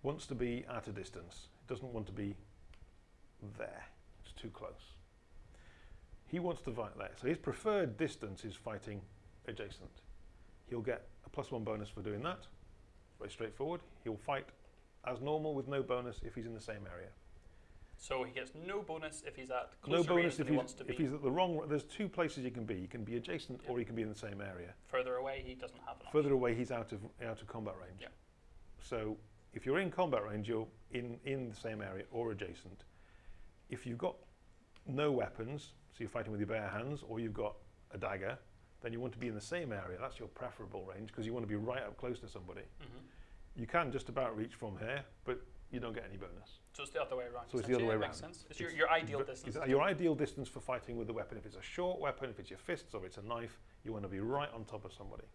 wants to be at a distance. It doesn't want to be there. It's too close. He wants to fight there. So his preferred distance is fighting adjacent. He'll get a plus one bonus for doing that. Very straightforward. He'll fight as normal with no bonus if he's in the same area. So he gets no bonus if he's at No bonus if he wants to be. if he's at the wrong. There's two places you can be. You can be adjacent Yep. or you can be in the same area. Further away, he doesn't have an option. Further away, he's out of out of combat range. Yep. So if you're in combat range, you're in in the same area or adjacent. If you've got no weapons, so you're fighting with your bare hands, or you've got a dagger, then you want to be in the same area. That's your preferable range because you want to be right up close to somebody. Mhm. You can just about reach from here, but you don't get any bonus. So it's the other way around. So it's the other way that Makes around. sense. It's, your, It's your ideal But distance. it's your ideal distance for fighting with the weapon. If it's a short weapon, if it's your fists or it's a knife, you want to be right on top of somebody.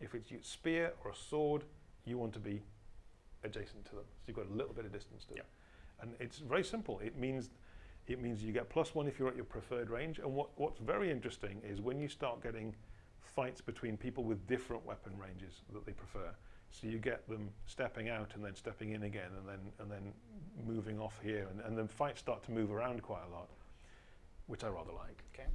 If it's your spear or a sword, you want to be adjacent to them. So you've got a little bit of distance to them. And it's very simple. It means it means you get plus one if you're at your preferred range. And what, what's very interesting is when you start getting fights between people with different weapon ranges that they prefer. So you get them stepping out and then stepping in again and then and then moving off here and, and then fights start to move around quite a lot, which I rather like. Okay.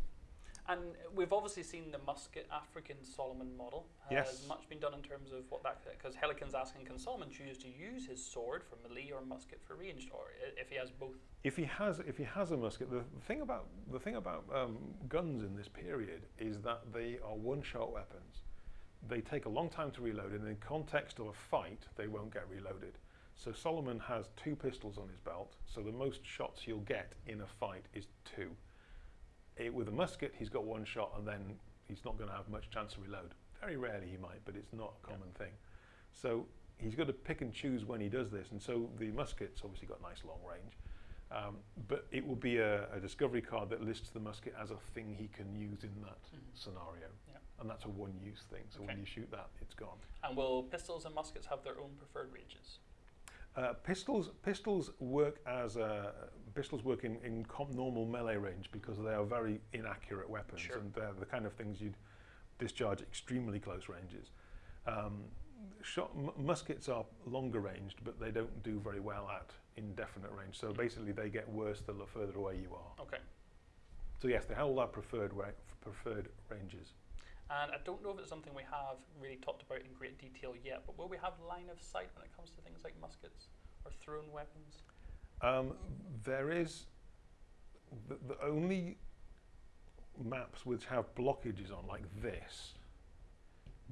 And we've obviously seen the musket African Solomon model. Has Yes. much been done in terms of what that? Because Helican's asking, can Solomon choose to use his sword for melee or musket for ranged, or if he has both? If he has if he has a musket, the thing about the thing about um, guns in this period is that they are one-shot weapons. They take a long time to reload, and in the context of a fight, they won't get reloaded. So Solomon has two pistols on his belt, so the most shots he'll get in a fight is two. Eh, with a musket, he's got one shot, and then he's not going to have much chance to reload. Very rarely he might, but it's not a common thing. So he's got to pick and choose when he does this, and so the musket's obviously got nice long range. Um, but it will be a, a discovery card that lists the musket as a thing he can use in that Mhm. scenario. Yeah. And that's a one-use thing. So when you shoot that, it's gone. And will pistols and muskets have their own preferred ranges? Uh, pistols pistols work as uh, pistols work in, in com- normal melee range because they are very inaccurate weapons Sure. and they're the kind of things you'd discharge at extremely close ranges. Um, shot, m- muskets are longer ranged, but they don't do very well at indefinite range. So basically, they get worse the further away you are. Okay. So yes, they have all their preferred preferred ranges. And I don't know if it's something we have really talked about in great detail yet, but will we have line of sight when it comes to things like muskets or thrown weapons? Um, there is the, the only maps which have blockages on like this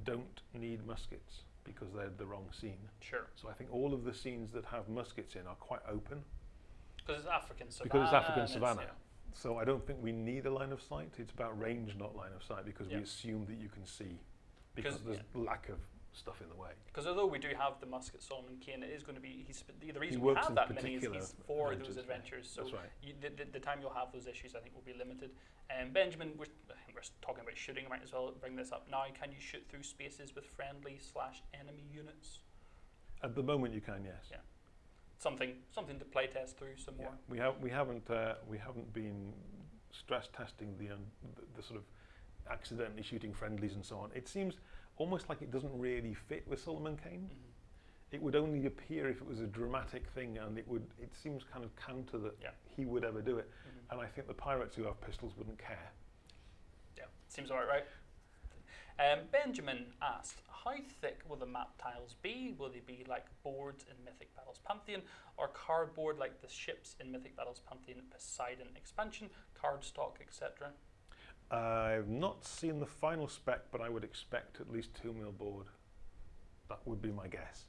don't need muskets because they're the wrong scene. Sure. So I think all of the scenes that have muskets in are quite open Because it's African savannah. because it's African savannah. yeah. So I don't think we need a line of sight. It's about range, not line of sight, because Yeah. we assume that you can see because 'Cause- there's lack of stuff in the way. Because although we do have the musket Solomon Kane, it is going to be he's the, the reason we have that many is he's for those adventures. So right. you, the, the, the time you'll have those issues, I think, will be limited. Um, Benjamin, we're, we're talking about shooting. I might as well bring this up now. Can you shoot through spaces with friendly slash enemy units? At the moment, you can, yes. Yeah. Something something to play test through some Yeah. more. We have we haven't uh, we haven't been stress testing the, um, the the sort of accidentally shooting friendlies and so on. It seems almost like it doesn't really fit with Solomon Kane. Mhm. It would only appear if it was a dramatic thing, and it would. It seems kind of counter that Yeah. he would ever do it. Mhm. And I think the pirates who have pistols wouldn't care. Yeah, seems about right. Um, Benjamin asked, how thick will the map tiles be? Will they be like boards in Mythic Battles Pantheon or cardboard like the ships in Mythic Battles Pantheon Poseidon expansion, cardstock, etc.? I've not seen the final spec, but I would expect at least two mil board. That would be my guess.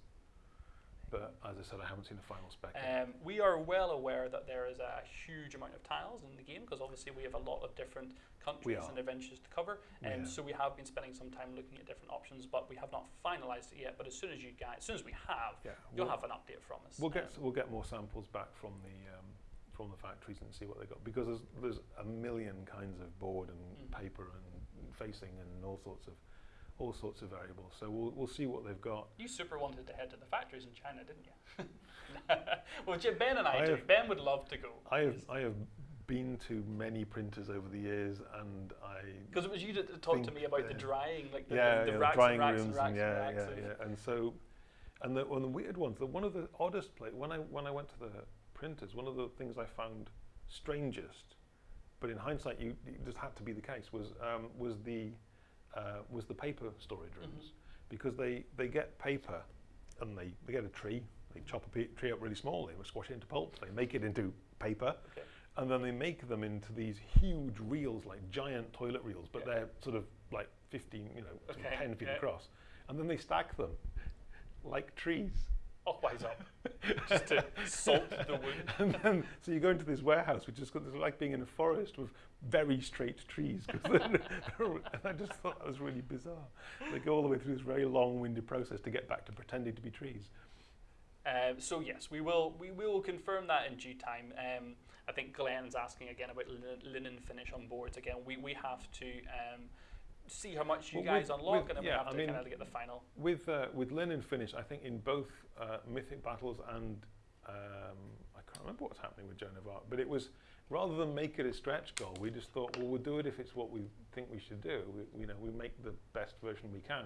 But as I said, I haven't seen the final spec. yet. Um, we are well aware that there is a huge amount of tiles in the game because obviously we have a lot of different countries and adventures to cover. Um, have. so we have been spending some time looking at different options, but we have not finalised it yet. But as soon as you guys, as soon as we have, yeah, you'll we'll, have an update from us. we'll get Um, we'll get more samples back from the um, from the factories and see what they got because there's there's a million kinds of board and Mm. paper and facing and all sorts of all sorts of variables. So we'll we'll see what they've got. You super wanted to head to the factories in China, didn't you? well, Ben and I, I do. have- Ben would love to go. I have I have been to many printers over the years, and I Because it was you that talked to me about the drying, like the, yeah, the, the yeah, racks drying and racks rooms and racks and, yeah, racks yeah, yeah. And so, and the, one of the weird ones, the one of the oddest place when I when I went to the printers, one of the things I found strangest, but in hindsight, you it just had to be the case was um, was the uh, was the paper storage rooms because they they get paper and they, they get a tree, they chop a pe- tree up really small, they squash it into pulp, they make it into paper, Okay. and then they make them into these huge reels, like giant toilet reels, but Yeah. they're sort of like 15, you know, Okay, 10 feet yeah. across. And then they stack them like trees. Wise up. Just to salt the wound. then, so you go into this warehouse, which is like being in a forest with very straight trees. 'cause they're- they're- and I just thought that was really bizarre. They go all the way through this very long-winded process to get back to pretending to be trees. Um, so yes, we will we will confirm that in due time. Um, I think Glenn's asking again about linen, linen finish on boards. Again, we, we have to um, see how much you Well, guys with- unlock, with- and then yeah, we have I to mean- kind of get the final. With uh, with linen finish, I think in both uh, Mythic Battles and um, I can't remember what's happening with Joan of Arc, but it was rather than make it a stretch goal, we just thought, well, we'll do it if it's what we think we should do. We, you know, we make the best version we can.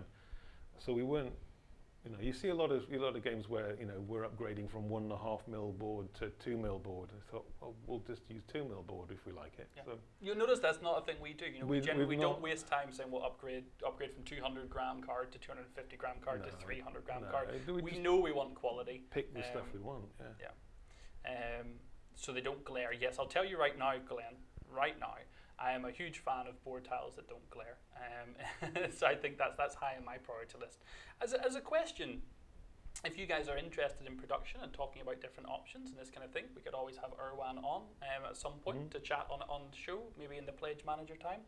So we weren't, you know, you see a lot of a lot of games where you know we're upgrading from one and a half mil board to two mil board. I thought, well, we'll just use two mil board if we like it. Yeah. So You'll notice that's not a thing we do. You know, we, generally we don't waste time saying we'll upgrade upgrade from 200 gram card to 250 gram card to 300 gram no, card. we We know we want quality, pick the stuff um, we want. Yeah. um, so they don't glare. Yes, I'll tell you right now, Glenn. Right now, I am a huge fan of board tiles that don't glare. Um, so I think that's that's high on my priority list. As a, as a question, if you guys are interested in production and talking about different options and this kind of thing, we could always have Erwan on um, at some point Mhm. to chat on on the show, maybe in the pledge manager time.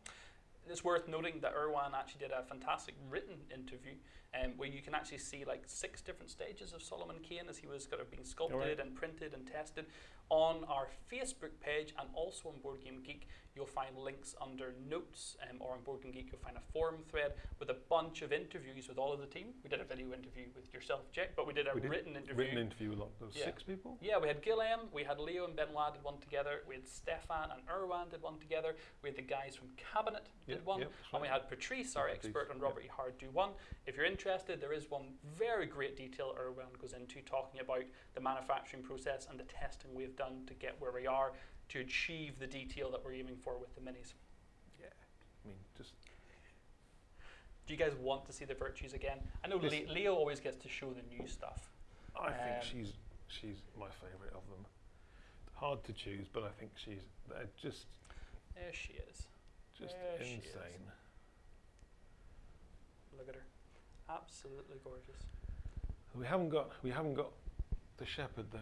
It's worth noting that Irwan actually did a fantastic written interview um, where you can actually see like six different stages of Solomon Kane as he was kind of being sculpted and printed and tested on our Facebook page and also on Board Game Geek. You'll find links under notes, um, or on Board Game Geek, you'll find a forum thread with a bunch of interviews with all of the team. We did a video interview with yourself, Jack, but we did a We did written interview. Written interview with lot- there Yeah. six people. Yeah, we had Gilliam, we had Leo and Benoit did one together, we had Stefan and Irwan did one together, we had the guys from Cabinet did Yep, one, yep, and we had Patrice, our Patrice, expert on yeah. Robert E. Howard, do one. If you're interested, there is one very great detail Erwan goes into talking about the manufacturing process and the testing we've done to get where we are to achieve the detail that we're aiming for with the minis. Yeah, I mean, just Do you guys want to see the virtues again? I know Le- Leo always gets to show the new stuff. I think Um, she's she's my favourite of them. Hard to choose, but I think she's just There she is. Just There insane. Look at her. Absolutely gorgeous. We haven't got we haven't got the shepherd though.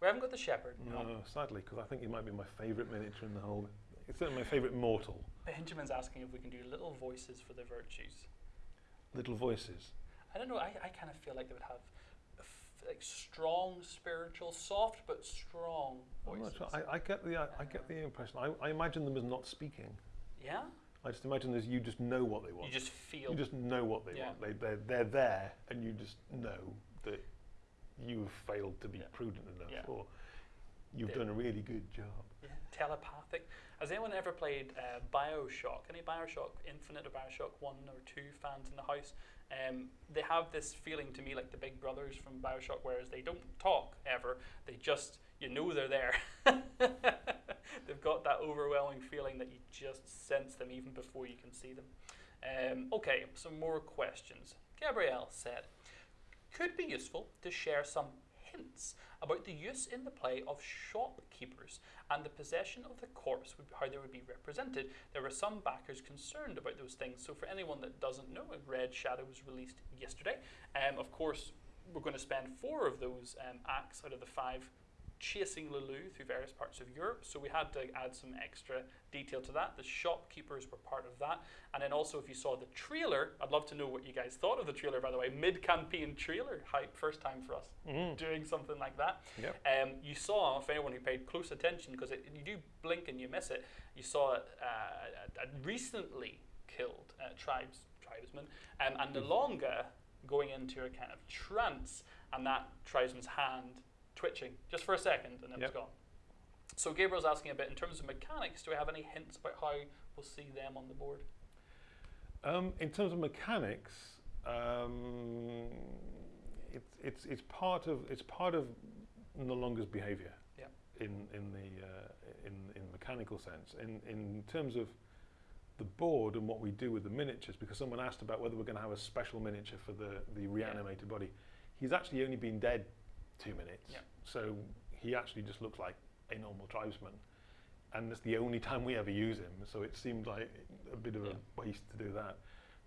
We haven't got the shepherd. No, sadly, because I think he might be my favourite miniature in the whole. It's certainly my favourite mortal. Benjamin's asking if we can do little voices for the virtues. Little voices. I don't know. I, I kind of feel like they would have f- like strong spiritual, soft but strong voices. sure. I, I get the I, I get the impression. I, I imagine them as not speaking. Yeah, I just imagine as you just know what they want. you just feel. You just know what they Yeah. want. They they're, they're there, and you just know that you have failed to be Yeah. prudent enough, Yeah. or you've They- done a really good job. telepathic. Has anyone ever played uh, Bioshock? Any Bioshock Infinite or Bioshock One or Two fans in the house? Um, they have this feeling to me like the big brothers from Bioshock, whereas they don't talk ever. They just you know they're there. They've got that overwhelming feeling that you just sense them even before you can see them. Um, okay, some more questions. Gabrielle said, could be useful to share some hints about the use in the play of shopkeepers and the possession of the corpse, would, how they would be represented. There were some backers concerned about those things. So, for anyone that doesn't know, a Red Shadow was released yesterday. Um, of course, we're going to spend four of those um, acts out of the five chasing Le Loup through various parts of Europe. So we had to add some extra detail to that. The shopkeepers were part of that. And then also, if you saw the trailer, I'd love to know what you guys thought of the trailer, by the way. Mid campaign trailer hype, first time for us Mm. doing something like that. Yep. Um, you saw, for anyone who paid close attention, because you do blink and you miss it, you saw uh, a, a recently killed uh, tribes tribesman, um, and N'Longa going into a kind of trance, and that tribesman's hand twitching just for a second, and then it Yep. was gone. So Gabriel's asking a bit in terms of mechanics. Do we have any hints about how we'll see them on the board? Um, in terms of mechanics, um, it's it's it's part of it's part of N'Longa's behaviour. Yeah. In in the uh, in in mechanical sense, in in terms of the board and what we do with the miniatures, because someone asked about whether we're going to have a special miniature for the the reanimated body. He's actually only been dead two minutes, Yeah. so he actually just looks like a normal tribesman. And it's the only time we ever use him, so it seemed like a bit of Yeah. a waste to do that.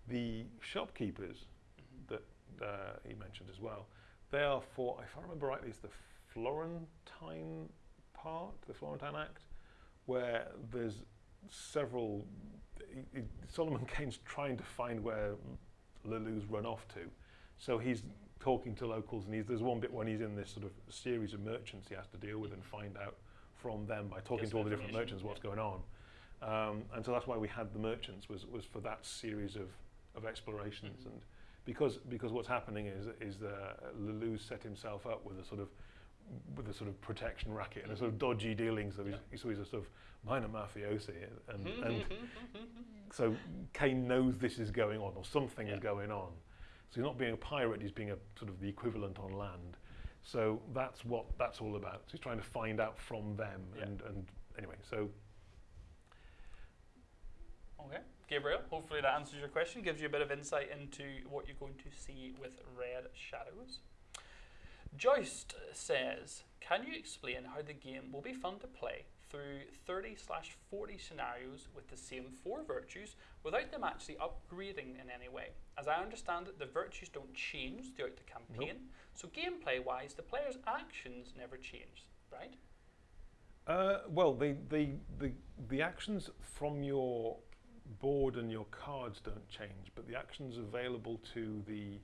The shopkeepers Mhm. that uh, he mentioned as well, they are for, if I remember rightly, it's the Florentine part, the Florentine Act, where there's several. Solomon Kane's trying to find where Le Loup's run off to, so he's talking to locals, and he's, there's one bit when he's in this sort of series of merchants he has to deal with and find out from them by talking Get to all the different merchants what's going on. Um, and so that's why we had the merchants was, was for that series of, of explorations Mhm. and because because what's happening is is that Le Loup set himself up with a sort of with a sort of protection racket and a sort of dodgy dealings. So he's, so he's a sort of minor mafiosi, and, and so Kane knows this is going on or something Yeah. is going on. So he's not being a pirate; he's being a sort of the equivalent on land. So that's what that's all about. So he's trying to find out from them, Yeah. and and anyway, so Okay, Gabriel, hopefully that answers your question, gives you a bit of insight into what you're going to see with Red Shadows. Joist says, Can you explain how the game will be fun to play through 30 slash 40 scenarios with the same four virtues without them actually upgrading in any way? As I understand it, the virtues don't change throughout the campaign, so gameplay wise, the player's actions never change, right? Uh, well, the, the, the, the actions from your board and your cards don't change, but the actions available to the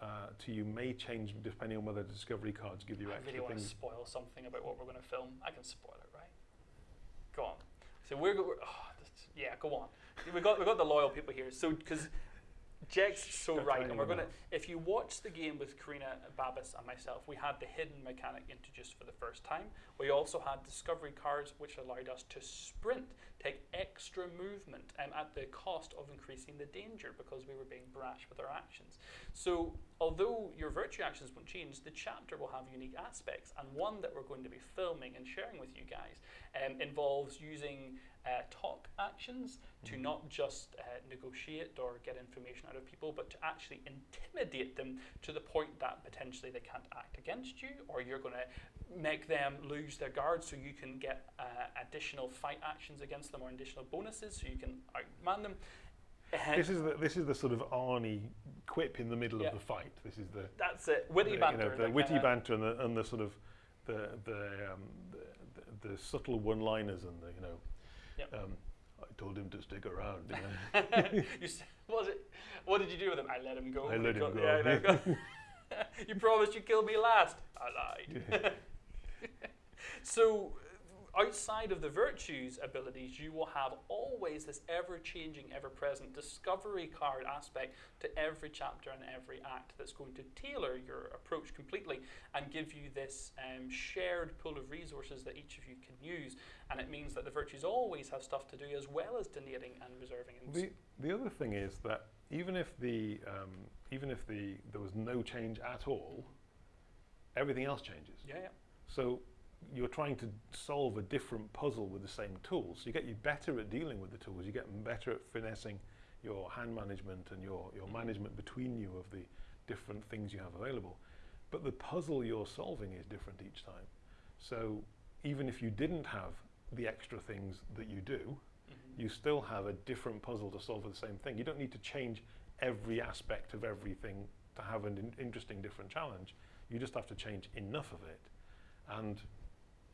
uh, to you may change depending on whether the discovery cards give you I extra really want to spoil something about what we're going to film. I can spoil it, right? Go on. So we're, we're oh, yeah, go on. We got we got the loyal people here. So because Jack's so Don't right, and we're gonna. If you watch the game with Karina Babis and myself, we had the hidden mechanic introduced for the first time. We also had discovery cards, which allowed us to sprint, take extra movement, um, at the cost of increasing the danger because we were being brash with our actions. So, although your virtue actions won't change, the chapter will have unique aspects, and one that we're going to be filming and sharing with you guys um, involves using uh, talk actions, to not just uh, negotiate or get information out of people, but to actually intimidate them to the point that potentially they can't act against you, or you're going to make them lose their guard so you can get uh, additional fight actions against them or additional bonuses so you can outman them. Uh, This is the this is the sort of Arnie quip in the middle Yeah. of the fight. This is the that's it. Witty the, banter. you know, the witty kinda- banter and the, and the sort of the the, um, the, the, subtle one-liners and the you know. Yep. Um, I told him to stick around. You know. you was it? What did you do with him? I let him go. I let him go. Yeah, I let him go. you promised you'd kill me last. I lied. so, outside of the virtues abilities, you will have always this ever-changing, ever-present discovery card aspect to every chapter and every act that's going to tailor your approach completely and give you this um, shared pool of resources that each of you can use. And it means that the virtues always have stuff to do as well as donating and reserving. And The, the other thing is that even if the um, even if the there was no change at all, everything else changes. yeah, yeah. So you're trying to solve a different puzzle with the same tools. You get you better at dealing with the tools. You get better at finessing your hand management and your, your management between you of the different things you have available. But the puzzle you're solving is different each time. So even if you didn't have the extra things that you do, Mhm. you still have a different puzzle to solve for the same thing. You don't need to change every aspect of everything to have an in- interesting different challenge. You just have to change enough of it. And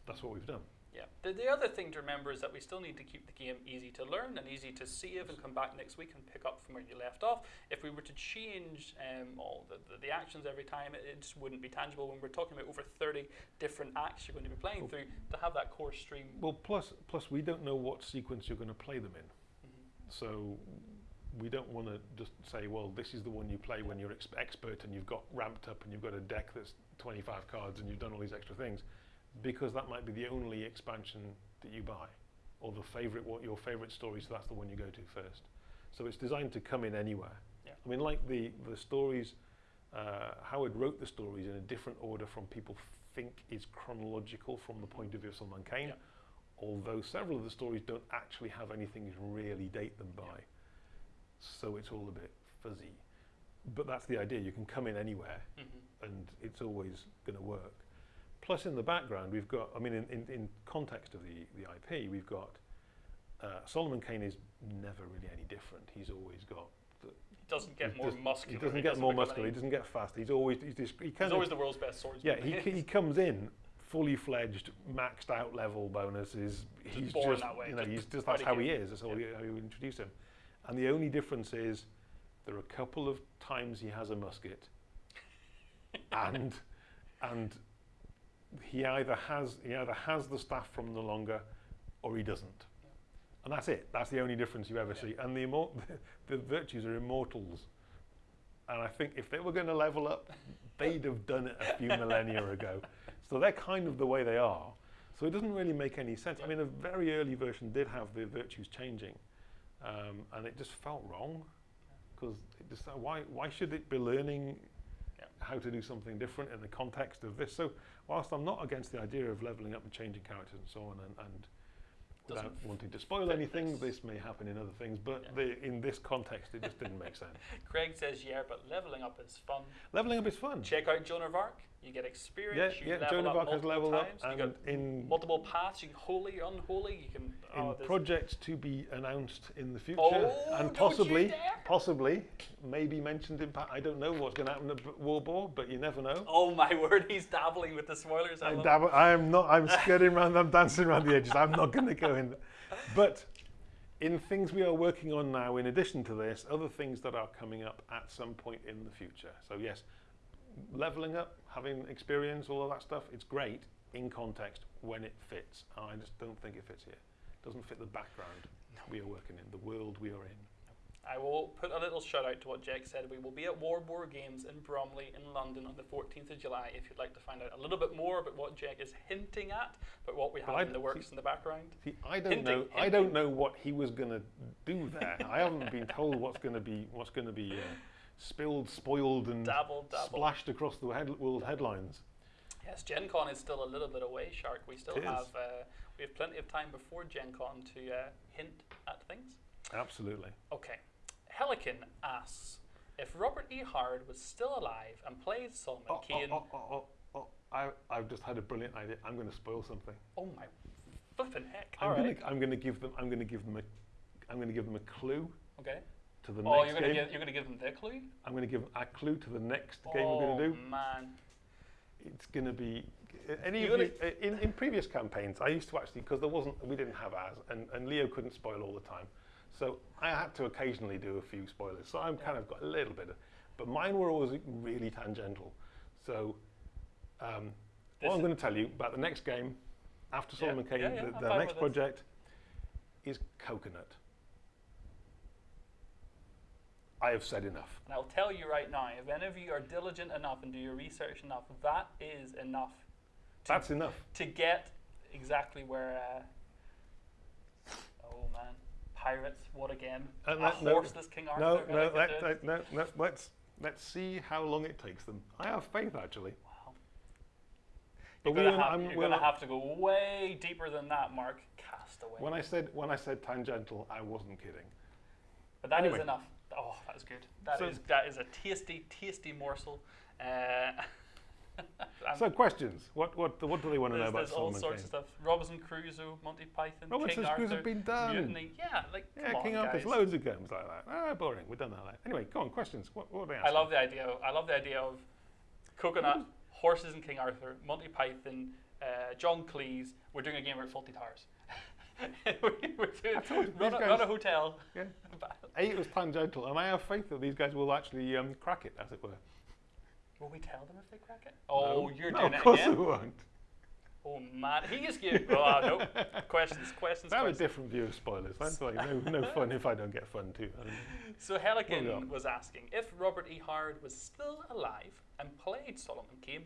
that's what we've done. Yeah. The, the other thing to remember is that we still need to keep the game easy to learn and easy to save and come back next week and pick up from where you left off. If we were to change um, all the, the, the actions every time, it, it just wouldn't be tangible. When we're talking about over 30 different acts you're going to be playing Well- through, to have that core stream. Well, plus, plus we don't know what sequence you're going to play them in. Mhm. So we don't want to just say, well, this is the one you play when you're ex- expert and you've got ramped up and you've got a deck that's 25 cards and you've done all these extra things, because that might be the only expansion that you buy, or the favorite, what your favorite story. So that's the one you go to first. So it's designed to come in anywhere. Yeah. I mean, like the the stories, uh, Howard wrote the stories in a different order from people think is chronological from the point of view of Solomon Kane Yeah. although several of the stories don't actually have anything to really date them by. Yeah. So it's all a bit fuzzy. But that's the idea. You can come in anywhere Mhm. and it's always going to work. Plus, in the background, we've got, I mean, in, in, in context of the, the IP, we've got uh, Solomon Kane is never really any different. He's always got he doesn't get he more does- muscular. he doesn't get more become muscular, he doesn't get fast. He's always, he's, just, he He's always the world's best swordsman. yeah, he, he comes in fully fledged, maxed out level bonuses. He's born just, that way, you know, just he's just how that's how he is. That's how, we, how we introduce him. And the only difference is there are a couple of times he has a musket, and and he either has he either has the staff from the N'Longa, or he doesn't. And that's it. That's the only difference you ever Yeah. see. And the, immor- the virtues are immortals. And I think if they were going to level up, they'd have done it a few millennia ago. So they're kind of the way they are. So it doesn't really make any sense. I mean, a very early version did have the virtues changing, um, and it just felt wrong. Because just why why should it be learning Yeah. How to do something different in the context of this? So whilst I'm not against the idea of leveling up and changing characters and so on, and, and without wanting to spoil anything, this. this may happen in other things, but Yeah. the, in this context, it just didn't make sense. Craig says, yeah, but leveling up is fun. Leveling up is fun. Check out Joan of Arc. You get Yeah, experience. you yeah. level Joan of up Arc has leveled up, times. you and got in multiple paths. You can holy, unholy. You can. in oh, there's- projects to be announced in the future, Oh, and possibly, possibly, maybe mentioned in. Pa- I don't know what's going to happen at Warboard, but you never know. Oh my word, he's dabbling with the spoilers. I I, love dab- I am not. I'm skirting around. I'm dancing around the edges. I'm not going to go in. But in things we are working on now, in addition to this, other things that are coming up at some point in the future. So yes, leveling up, having experience, all of that stuff. It's great in context when it fits. I just don't think it fits here. It doesn't fit the background we are working in, the world we are in. I will put a little shout out to what Jack said. We will be at Warboard Games in Bromley in London on the 14th of July. If you'd like to find out a little bit more about what Jack is hinting at, but what we have Well, I in the don't works in the background. See, I don't Hinting, know. I don't know what he was going to do there. I haven't been told what's going to be what's going to be uh, spilled, spoiled, and splashed across the head, world headlines. Yes, Gen Con is still a little bit away, Shark. We still It have uh, we have plenty of time before Gen Con to uh, hint at things. Absolutely. Okay. Helican asks if Robert E. Howard was still alive and played Solomon Oh, Kane. oh, oh, oh, oh, oh. I, I've just had a brilliant idea. I'm going to spoil something. Oh my flipping heck! I'm All right. I'm going to give them I'm going to give them a I'm going to give them a clue Okay. To the Oh, next you're gonna game. give you're gonna give them their clue. I'm going to give a clue to the next game oh we're going to do. man. It's going to be any You uh, in, in previous campaigns. I used to actually because there wasn't we didn't have as and, and Leo couldn't spoil all the time, so I had to occasionally do a few spoilers. So I'm kind of got a little bit of, but mine were always really tangential. So um, what I'm going to tell you about the next game after Yeah, Solomon Kane, yeah, yeah, the, the next this. project is Coconut. I have said enough. And I'll tell you right now, if any of you are diligent enough and do your research enough, that is enough to, That's enough. to get exactly where. Uh, oh man, pirates! What again? Uh, a no, no, horseless King Arthur. No, no, let, let, no, no, let's, let's see how long it takes them. I have faith actually. Wow. But You're gonna, have, I'm- you're we'll- gonna have to go way deeper than that, Mark. Castaway. When I said when I said tangential, I wasn't kidding. But that is Anyway. enough. Oh, that is good. That is So- that is a tasty, tasty morsel. Uh, So questions. What what what do they want to know about there's all sorts of stuff. Robinson Crusoe, Monty Python, Robinson King Crusoe Arthur, been done. Mutiny. Yeah, like Yeah, King on, Arthur's guys. loads of games like that. Ah, boring. We've done that. Like. Anyway, go on. Questions. What, what are they I love the idea. Of, I love the idea of coconut, horses, and King Arthur, Monty Python, uh, John Cleese. We're doing a game about Fawlty Towers. We- We're doing I told you, run, a, run a hotel. Yeah. It was tangential, and I have faith that these guys will actually um, crack it, as it were. Will we tell them if they crack it? Oh, No. you're no, doing of course again. we won't. Oh man, he is good. Oh no, questions, questions, I have a different view of spoilers. That's like no, no fun if I don't get fun too. So Helican was asking if Robert E. Howard was still alive and played Solomon Kane,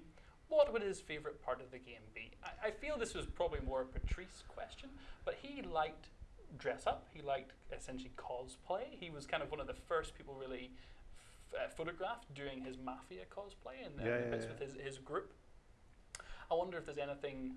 what would his favourite part of the game be? I, I feel this was probably more a Patrice question, but he liked dress up. He liked essentially cosplay. He was kind of one of the first people really f- uh, photographed doing his mafia cosplay and Yeah, the yeah, bits yeah. with his, his group. I wonder if there's anything.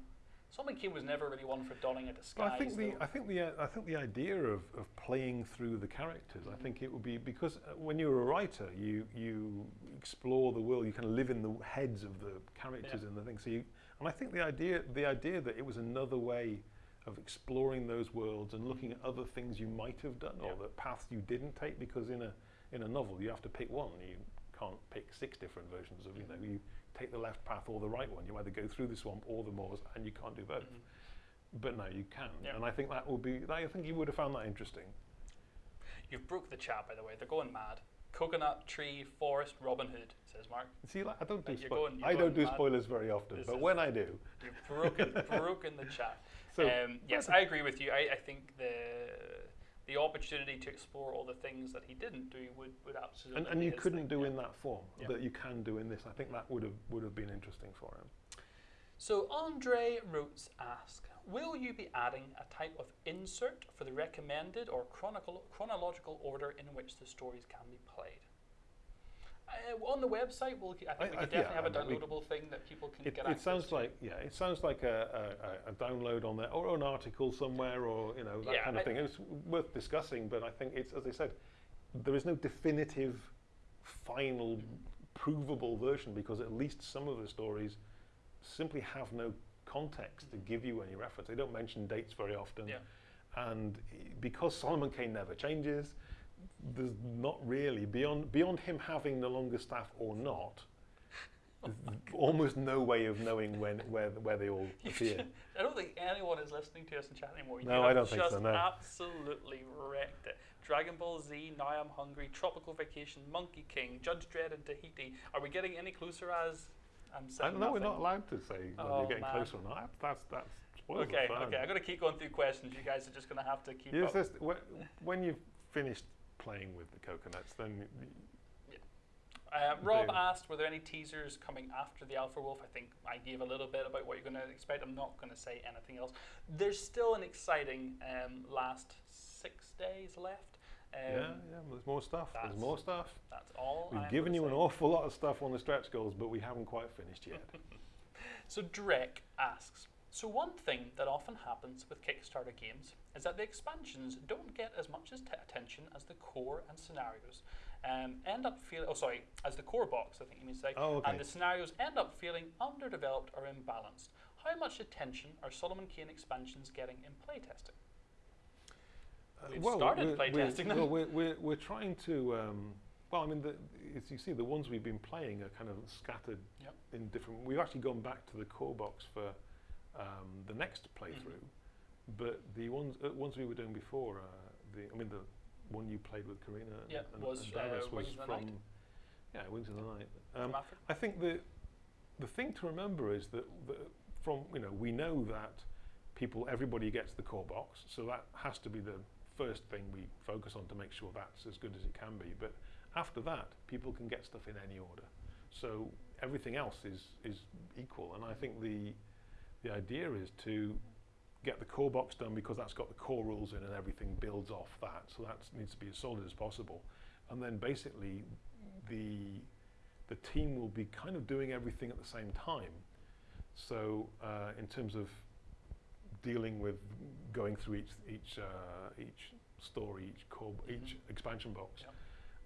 Solomon Kane was never really one for donning a disguise. But I think the though. I think the uh, I think the idea of, of playing through the characters. I think it would be because uh, when you're a writer, you you explore the world. You kind of live in the heads of the characters Yeah. and the things. So you, and I think the idea the idea that it was another way of exploring those worlds and looking at other things you might have done Yeah. or the paths you didn't take. Because in a in a novel, you have to pick one. You can't pick six different versions of you know you take the left path or the right one. You either go through the swamp or the moors, and you can't do both. Mhm. But no, you can, Yeah. and I think that would be. I think you would have found that interesting. You've broke the chat, by the way. They're going mad. Coconut, tree, forest, Robin Hood, says Mark. See, like, I don't do you're going- you're I don't do mad. spoilers very often, This but when I do, You've broken, broken the chat. so um, yes, I agree with you. I, I think the the opportunity to explore all the things that he didn't do would, would absolutely and, and you couldn't thing, do yeah. in that form Yeah. that you can do in this. I think that would have would have been interesting for him. So Andre Roots asks, will you be adding a type of insert for the recommended or chronicle, chronological order in which the stories can be played? Uh, on the website, we'll, I think we could definitely yeah, have a downloadable thing that people can It, get it sounds to. like yeah, it sounds like a, a, a, a download on there or an article somewhere or you know that Yeah, kind of I- thing. It's worth discussing, but I think it's as I said, there is no definitive, final, provable version because at least some of the stories simply have no context to give you any reference. They don't mention dates very often, Yeah. and because Solomon Kane never changes, there's not really beyond beyond him having the longest staff or not. almost no way of knowing when where where they all appear. should- I don't think anyone is listening to us in chat anymore. No, you I don't think so, no. absolutely wrecked it. Dragon Ball Z, Now I'm Hungry, Tropical Vacation, Monkey King, Judge Dredd and Tahiti. Are we getting any closer as I'm I saying don't know. We're not allowed to say when Oh, you're getting man. closer or not. That's that's Okay, okay. I'm going to keep going through questions. You guys are just going to have to keep Yes, up. when you've finished playing with the coconuts, then Uh, Rob asked, were there any teasers coming after the Alpha Wolf? I think I gave a little bit about what you're going to expect. I'm not going to say anything else. There's still an exciting um, last six days left. Um, yeah, yeah. There's more stuff. There's more stuff. That's all. We've given you an awful lot of stuff on the stretch goals, but we haven't quite finished yet. So Drek asks, so one thing that often happens with Kickstarter games is that the expansions don't get as much attention as t- attention core and scenarios um, end up feeling, oh sorry, as the core box, I think you mean to say, Oh, okay. and the scenarios end up feeling underdeveloped or imbalanced. How much attention are Solomon Kane expansions getting in playtesting? We've started we're, playtesting well, we're, we're, we're trying to. Um, well, I mean, the, as you see, the ones we've been playing are kind of scattered Yep. in different. We've actually gone back to the core box for um, the next playthrough, but the ones uh, ones we were doing before, uh, the I mean, the one you played with Karina and, Yeah, and, was, and uh, was from Night. yeah, Wings of the Night. Um, I think the the thing to remember is that the, from you know we know that people everybody gets the core box, so that has to be the first thing we focus on to make sure that's as good as it can be. But after that, people can get stuff in any order, so everything else is is equal. And I think the the idea is to get the core box done because that's got the core rules in and everything builds off that. So that needs to be as solid as possible. And then basically the the team will be kind of doing everything at the same time. So uh, in terms of dealing with going through each each uh, each story, each core, each expansion box. Yep.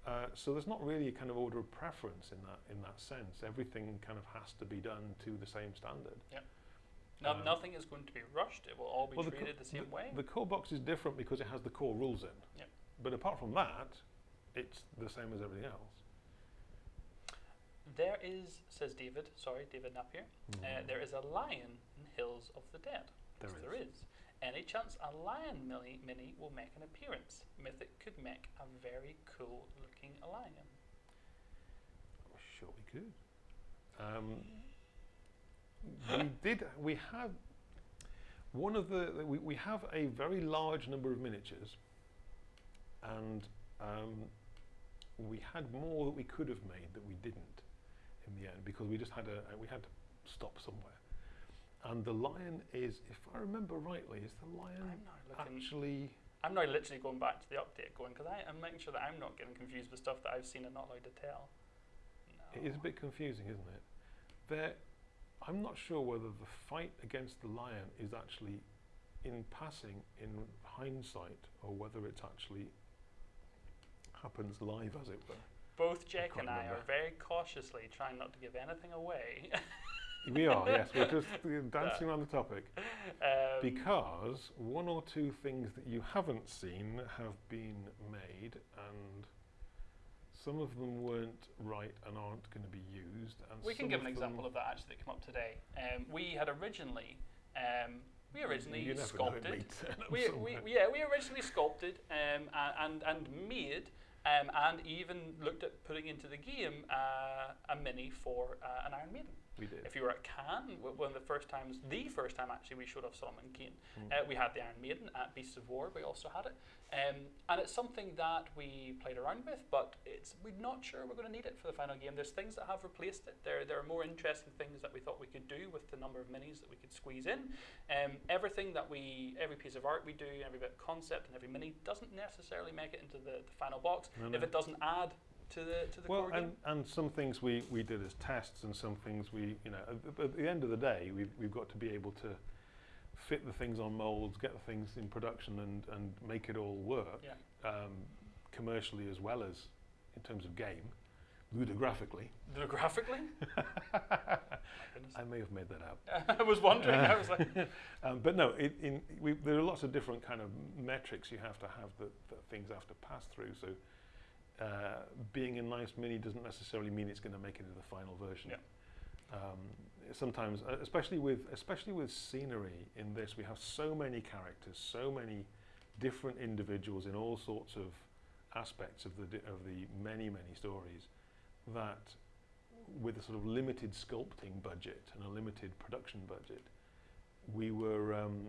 Uh, so there's not really a kind of order of preference in that in that sense. Everything kind of has to be done to the same standard. No, um, nothing is going to be rushed. It will all be Well, the treated the same way. The core box is different because it has the core rules in. Yep. But apart from that, it's the same as everything else. There is, says David, sorry, David Napier, uh, there is a lion in Hills of the Dead. There Yes, is. There is. Any chance a lion mini, mini will make an appearance? Mythic could make a very cool looking lion. Sure, we could. Um, we did. We had one of the. We, we have a very large number of miniatures, and um, we had more that we could have made that we didn't in the end because we just had a. We had to stop somewhere. And the lion is, if I remember rightly, is the lion I'm actually? I'm now literally going back to the update, going because I'm making sure that I'm not getting confused with stuff that I've seen and not allowed to tell. No. It is a bit confusing, isn't it? There, I'm not sure whether the fight against the lion is actually in passing in hindsight or whether it's actually happens live, as it were. Both Jack can't and I are very cautiously trying not to give anything away. we are, yes, we're just dancing around the topic um, because one or two things that you haven't seen have been made and. Some of them weren't right and aren't going to be used. And we can give an example of that actually that came up today. Um, we had originally, um, we originally you never know, it sculpted. may turn up we, we, yeah, we originally sculpted um, a- and and made um, and even looked at putting into the game uh, a mini for uh, an Iron Maiden. We did. If you were at Cannes, one of the first times, the first time actually we showed off Solomon Kane, Mm. uh, we had the Iron Maiden at Beasts of War. We also had it, um, and it's something that we played around with, but it's we're not sure we're going to need it for the final game. There's things that have replaced it. There there are more interesting things that we thought we could do with the number of minis that we could squeeze in. Um, everything that we, every piece of art we do, every bit of concept and every mini doesn't necessarily make it into the, the final box No, if it doesn't add to the to the well, core and, and some things we, we did as tests, and some things we, you know, at, the- at the end of the day, we've, we've got to be able to fit the things on molds, get the things in production, and, and make it all work Yeah. um, commercially as well as in terms of game, ludographically. The graphically, I may have made that up. I was wondering. I was like, Um, but no, it, in, we, there are lots of different kind of metrics you have to have that, that things have to pass through. So uh, being a nice mini doesn't necessarily mean it's going to make it into the final version. Yeah. Um, sometimes, uh, especially with especially with scenery in this, we have so many characters, so many different individuals in all sorts of aspects of the di- of the many many stories that with a sort of limited sculpting budget and a limited production budget, we were um,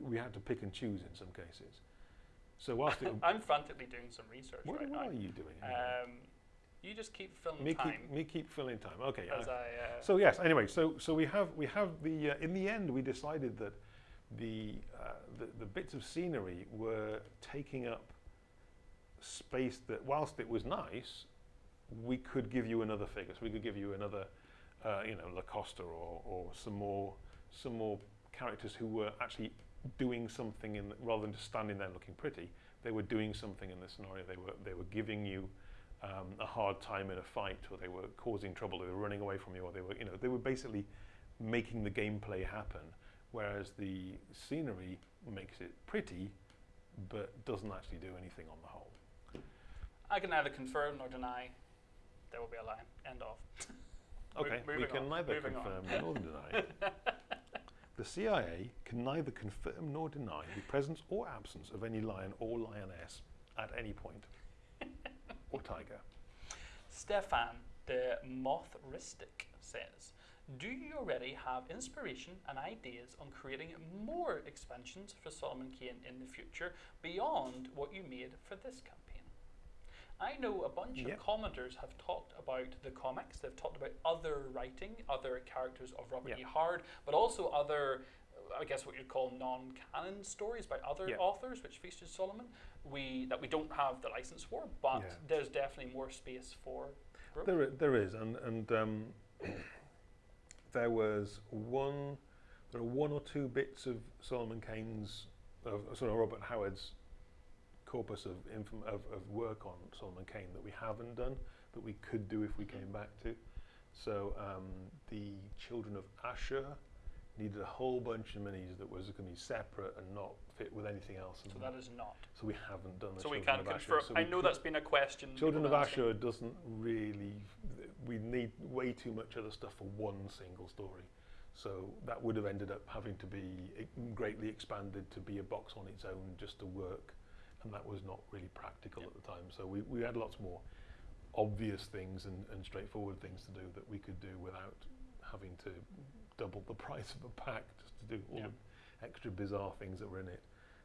we had to pick and choose in some cases. So whilst I'm frantically doing some research what, right what now. are you doing? Um, you just keep filling me time keep me keep filling time. Okay. I- I. Uh, so yes. Anyway, so so we have we have the uh, in the end we decided that the, uh, the the bits of scenery were taking up space that whilst it was nice, we could give you another figure. So we could give you another, uh, you know, Lacosta or or some more some more characters who were actually doing something in the, rather than just standing there looking pretty. they were doing something in the scenario. They were they were giving you um, a hard time in a fight, or they were causing trouble. Or they were running away from you, or they were you know they were basically making the gameplay happen. Whereas the scenery makes it pretty, but doesn't actually do anything on the whole. I can neither confirm nor deny there will be a line. End of. Mo- Okay, we can on, neither moving on. confirm nor deny. The CIA can neither confirm nor deny the presence or absence of any lion or lioness at any point, or tiger. Stefan the Mothristic says, Do you already have inspiration and ideas on creating more expansions for Solomon Kane in the future beyond what you made for this campaign? I know a bunch Yep. of commenters have talked about the comics, they've talked about other writing, other characters of Robert Yep. E. Howard, but also other, I guess what you'd call non canon stories by other Yep. authors which featured Solomon. We, that we don't have the license for, but Yeah. there's definitely more space for growth. There, there is, and and um, there was one. There are one or two bits of Solomon Kane's, of sort of Robert Howard's corpus of, of of work on Solomon Kane that we haven't done that we could do if we came back to. So um, the Children of Asshur needed a whole bunch of minis that was going to be separate and not fit with anything else. So that is not. so we haven't done the So we Children can of Asshur. So I know that's been a question. Children of have. Asshur doesn't really. We need way too much other stuff for one single story. So that would have ended up having to be greatly expanded to be a box on its own just to work. And that was not really practical Yeah. at the time. So we, we had lots more obvious things and, and straightforward things to do that we could do without having to double the price of a pack just to do all Yeah. the extra bizarre things that were in it.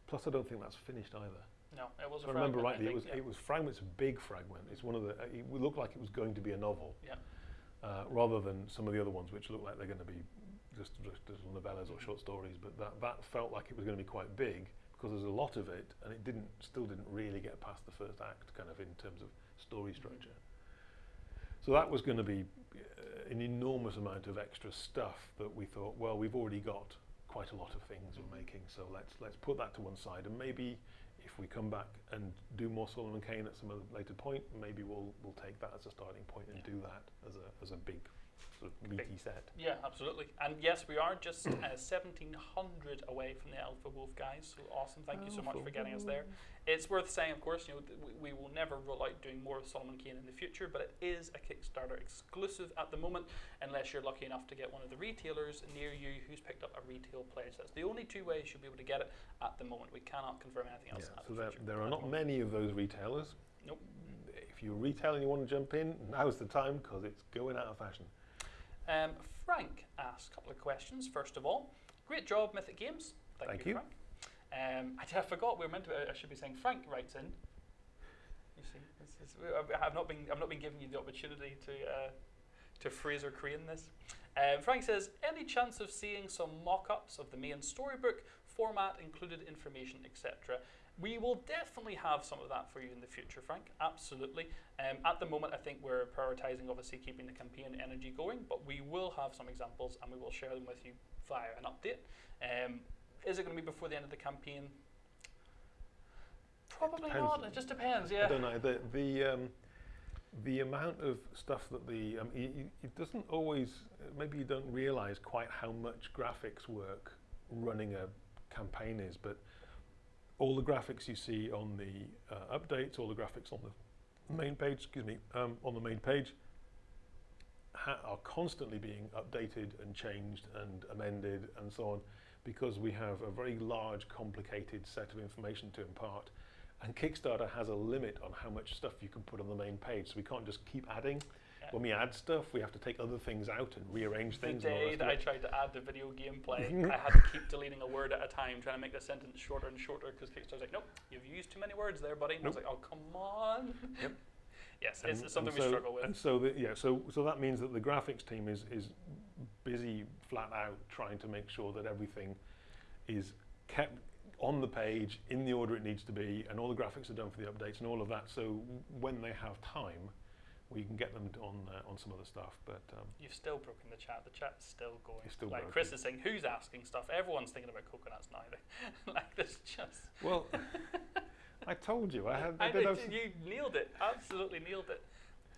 Plus, I don't think that's finished either. No, it was If I remember fragment, I rightly, it was yeah. it was fragments, a big fragment. It's one of the. uh, It looked like it was going to be a novel, Yeah. uh, rather than some of the other ones, which look like they're going to be just, just little novellas or Mhm. short stories. But that that felt like it was going to be quite big because there's a lot of it, and it didn't still didn't really get past the first act, kind of in terms of story structure. So that was going to be uh, an enormous amount of extra stuff that we thought, well, we've already got quite a lot of things we're making, so let's let's put that to one side, and maybe if we come back and do more Solomon Kane at some other later point, maybe we'll we'll take that as a starting point and Yeah. do that as a as a big sort of meaty set. Yeah, absolutely. And yes, we are just uh, 1700 away from the Alpha Wolf guys. So awesome. Thank you so much for getting us there. It's worth saying, of course, you know, th- we, we will never roll out doing more of Solomon Kane in the future, but it is a Kickstarter exclusive at the moment, unless you're lucky enough to get one of the retailers near you who's picked up a retail pledge. That's the only two ways you'll be able to get it at the moment. We cannot confirm anything else. Yeah, at so the there, there are not moment. many of those retailers. Nope. If you're a retailer and you want to jump in, now's the time because it's going out of fashion. Um, Frank asked a couple of questions. First of all, great job, Mythic Games. Thank, Thank you, you. Frank. Um, I, I forgot we were meant to. I should be saying Frank writes in. You see, I- I've not been. I've not been giving you the opportunity to uh, to phrase or crane this. Um, Frank says, any chance of seeing some mock-ups of the main storybook format, included information, etc. We will definitely have some of that for you in the future, Frank. Absolutely. Um, at the moment, I think we're prioritizing obviously keeping the campaign energy going, but we will have some examples and we will share them with you via an update. Um, is it going to be before the end of the campaign? Probably depends. not. It just depends. Yeah. I don't know. The the um, the amount of stuff that the um, y- it doesn't always. Maybe you don't realise quite how much graphics work running a campaign is, but all the graphics you see on the uh, updates, all the graphics on the main page, excuse me, um, on the main page, are constantly being updated and changed and amended and so on, because we have a very large, complicated set of information to impart. And Kickstarter has a limit on how much stuff you can put on the main page, so we can't just keep adding. Yeah. When we add stuff, we have to take other things out and rearrange The things. all day that I tried to add the video gameplay. I had to keep deleting a word at a time, trying to make the sentence shorter and shorter because Kickstarter's like, nope, you've used too many words there, buddy. And I was like, oh, come on. Yep. yes, And- it's, something and we struggle with. And so, the, yeah, so so that means that the graphics team is is busy flat out trying to make sure that everything is kept on the page in the order it needs to be, and all the graphics are done for the updates and all of that. So when they have time, we can get them on uh, on some other stuff. But um, You've still broken the chat. The chat's still going. It's still like broken. Chris is saying, who's asking stuff? Everyone's thinking about coconuts now. like this just. well, I told you. I had. I did, you nailed it. Absolutely nailed it.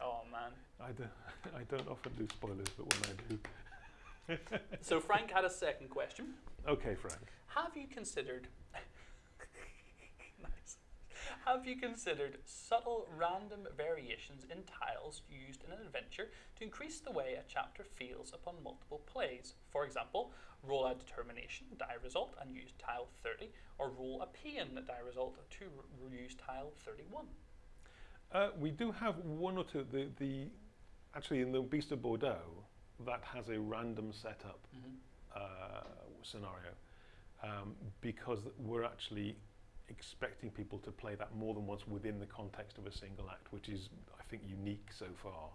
Oh man. I don't. I don't often do spoilers, but when I do. So Frank had a second question. Okay, Frank. Have you considered. Have you considered subtle random variations in tiles used in an adventure to increase the way a chapter feels upon multiple plays? For example, roll a determination die result and use tile 30, or roll a pain die result to use tile 31. Uh, we do have one or two. The the actually in the Beast of Bordeaux that has a random setup uh, scenario um, because we're actually expecting people to play that more than once within the context of a single act, which is, I think, unique so far.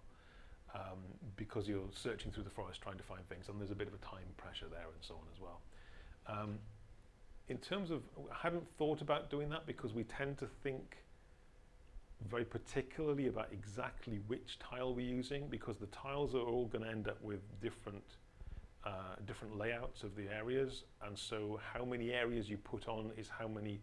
Um, because you're searching through the forest trying to find things, and there's a bit of a time pressure there, and so on as well. Um, in terms of, I hadn't thought about doing that because we tend to think very particularly about exactly which tile we're using, because the tiles are all going to end up with different uh, different layouts of the areas, and so how many areas you put on is how many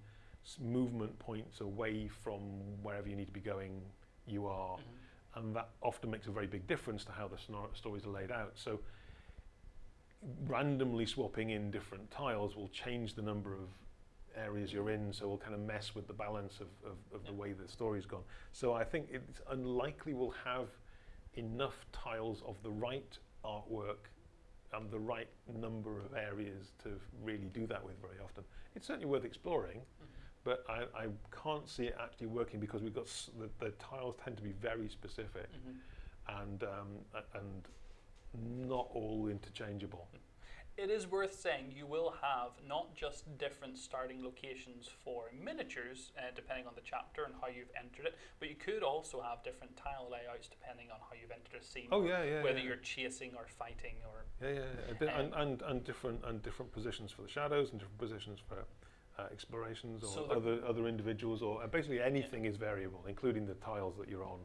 movement points away from wherever you need to be going you are, mm-hmm. and that often makes a very big difference to how the stories are laid out. So randomly swapping in different tiles will change the number of areas you're in, so will kind of mess with the balance of, of, of the way the story's gone. So I think it's unlikely we'll have enough tiles of the right artwork and the right number of areas to really do that with very often. It's certainly worth exploring, mm-hmm. But I, I can't see it actually working because we've got s- the, the tiles tend to be very specific Mhm. and um, and not all interchangeable. It is worth saying you will have not just different starting locations for miniatures, uh, depending on the chapter and how you've entered it, but you could also have different tile layouts depending on how you've entered a scene. Oh yeah, yeah. whether yeah. you're chasing or fighting or Yeah, yeah, yeah. Di- and, Um, and and different and different positions for the shadows and different positions for uh, explorations or So other other individuals or uh, basically anything is variable, including the tiles that you're on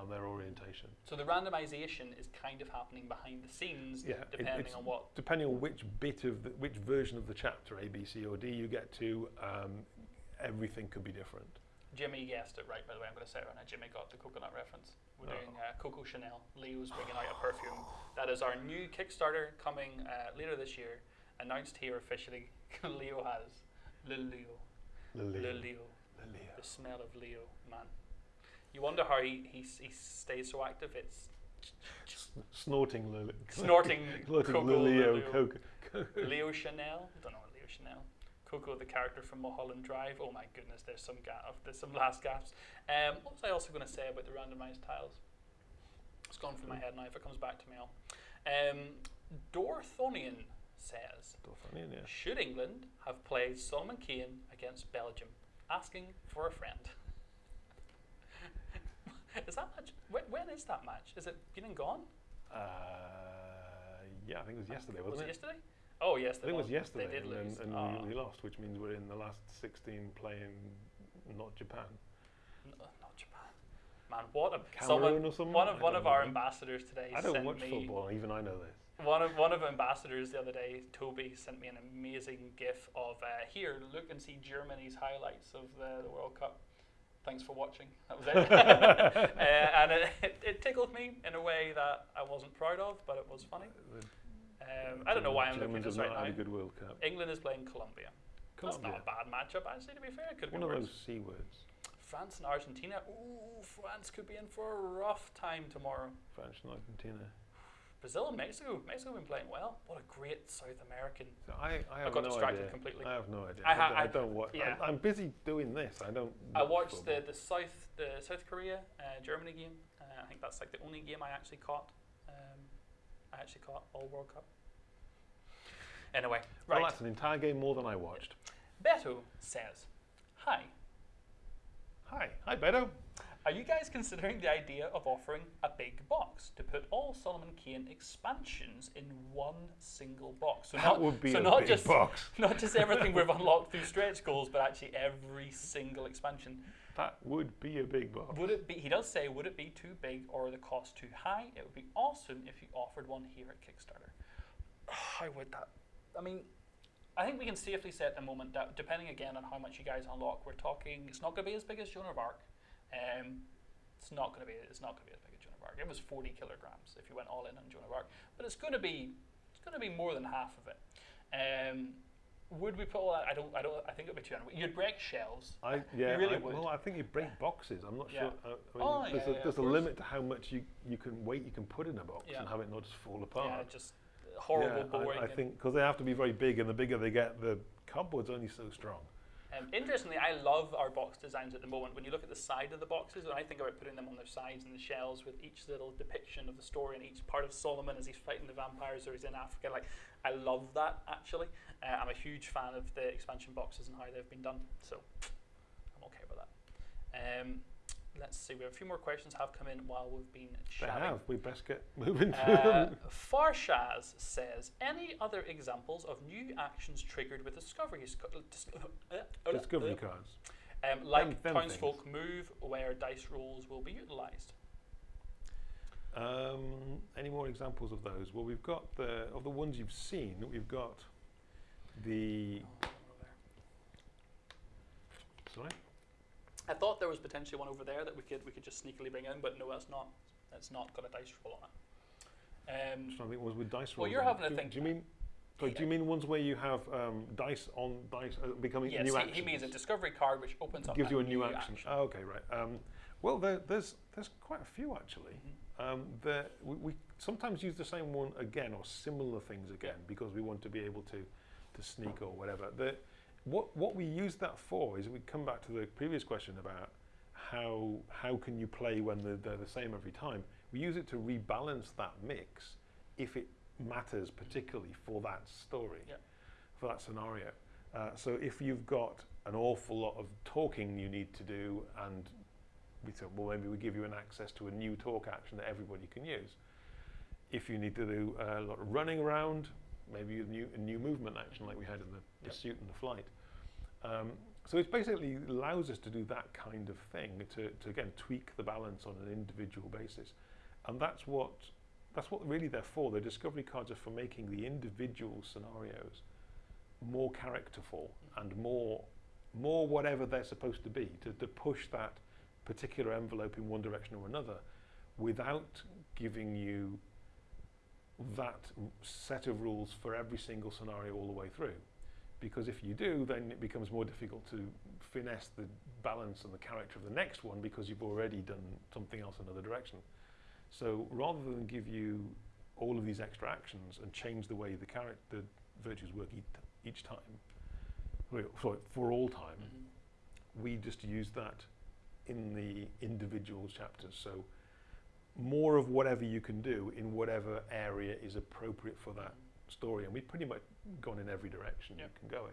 and their orientation. so the randomization is kind of happening behind the scenes Yeah, depending it's on what depending on which bit of the, which version of the chapter A, B, C, or D you get to, um, everything could be different. Jimmy guessed it right by the way I'm going to say it right now Jimmy got the coconut reference we're Oh. doing uh, Coco Chanel Leo's bringing out a perfume that is our new Kickstarter coming uh, later this year announced here officially Leo has Lil Leo. Lil Leo Lily. the smell of Leo, man. You wonder how he, he, he stays so active. It's Snorting Lily. snorting Snorting Coco Leo. Coke. Leo Chanel. Don't know what Leo Chanel. Coco, the character from Mulholland Drive. Oh my goodness, there's some ga- there's some last gaps. Um, what was I also going to say about the randomized tiles? It's gone from my head now. If it comes back to me, I'll. Um, Dorthonian says, yeah. should England have played Solomon Kane against Belgium? Asking for a friend. is that match? When, when is that match? Is it been and gone? Uh, yeah, I think it was yesterday, was wasn't it it? yesterday? Oh yes, I think it was yesterday, They did and, lose. then, and Ah. we, lost, which means we're in the last 16 playing not Japan. N- uh, not Japan. Man, what a Cameroon someone, or something? one of one of our ambassadors today I don't watch me football, even I know this. One of one of ambassadors the other day. Toby sent me an amazing GIF of uh, here. Look and see Germany's highlights of the, the World Cup. Thanks for watching. That was it. uh, and it, it, it tickled me in a way that I wasn't proud of, but it was funny. Um, I don't know why I'm looking at this right now. had a good World Cup. England is playing Colombia. That's not a bad matchup, actually. To be fair, it could One of worse. those C words. France and Argentina. Ooh, France could be in for a rough time tomorrow. French and Argentina. Brazil and Mexico. Mexico have been playing well. What a great South American. So I, I have got no distracted idea. completely. I have no idea. I I, ha- don't- I I- don't watch. yeah. I'm, I'm busy doing this. I don't. I watched the, football. the South the South Korea uh, Germany game. Uh, I think that's like the only game I actually caught. Um, I actually caught all World Cup. Anyway, Well, right. that's an entire game more than I watched. Beto says, "Hi, Hi, hi, Beto. Are you guys considering the idea of offering a big box to put all Solomon Kane expansions in one single box? So That not, would be so a not big just box. not just everything we've unlocked through stretch goals, but actually every single expansion. That would be a big box. Would it be? He does say, would it be too big or the cost too high? It would be awesome if you offered one here at Kickstarter. How would that? I mean, I think we can safely say at the moment that depending again on how much you guys unlock, we're talking it's not going to be as big as Joan of Arc. Um, it's not going to be it's not going to be as big as Joan of Arc. It was 40 kilograms if you went all in on Joan of Arc, but it's going to be it's going to be more than half of it. Um, would we put all that? I don't. I don't. I think it'd be too. You'd break shelves. I yeah. really I, would. Well, I think you break boxes. I'm not Yeah. sure. Uh, I mean, Oh, there's yeah, a, there's a limit to how much you, you can weight you can put in a box and have it not just fall apart. Yeah, just horrible, Yeah, boring. I, I think because they have to be very big, and the bigger they get, the cardboard's only so strong. Um, interestingly, I love our box designs at the moment. When you look at the side of the boxes, and I think about putting them on their sides and the shells with each little depiction of the story and each part of Solomon as he's fighting the vampires or he's in Africa. Like, I love that actually. Uh, I'm a huge fan of the expansion boxes and how they've been done. So, I'm okay with that. Um, let's see. We have a few more questions have come in while we've been chatting. They have. We best get moving. Uh, Farshaz says, any other examples of new actions triggered with discovery, sc- uh, uh, uh, Discovery uh, cards. um, like them townsfolk move where dice rolls will be utilised. Um, any more examples of those? Well, we've got the of the ones you've seen. We've got the sorry. I thought there was potentially one over there that we could we could just sneakily bring in, but no, it's not. It's not got a dice roll on it. Um, trying to think ones with dice rolls. Well, you're on. having a think. Do you mean? Sorry, do you mean ones where you have um, dice on dice uh, becoming yes, new he, actions? he means a discovery card which opens up gives you a new action. action. Oh, okay, right. Um, well, there, there's there's quite a few actually. Mhm. Um, there, we, we sometimes use the same one again or similar things again because we want to be able to to sneak or whatever. The, what what we use that for is we come back to the previous question about how how can you play when they're, they're the same every time. We use it to rebalance that mix if it matters particularly for that story, Yeah. for that scenario. Uh, so if you've got an awful lot of talking you need to do, and we said, well, maybe we give you an access to a new talk action that everybody can use. If you need to do a lot of running around, maybe a new, a new movement action like we had in the Yep. pursuit and the flight. Um, so it basically allows us to do that kind of thing to, to again tweak the balance on an individual basis, and that's what that's what really they're for. The discovery cards are for making the individual scenarios more characterful and more more whatever they're supposed to be to, to push that particular envelope in one direction or another without giving you that set of rules for every single scenario all the way through. Because if you do, then it becomes more difficult to finesse the balance and the character of the next one because you've already done something else in another direction. So rather than give you all of these extra actions and change the way the character, the virtues work each, each time, sorry, for all time, Mhm. we just use that in the individual chapters. So more of whatever you can do in whatever area is appropriate for that story. And we've pretty much gone in every direction you can go in.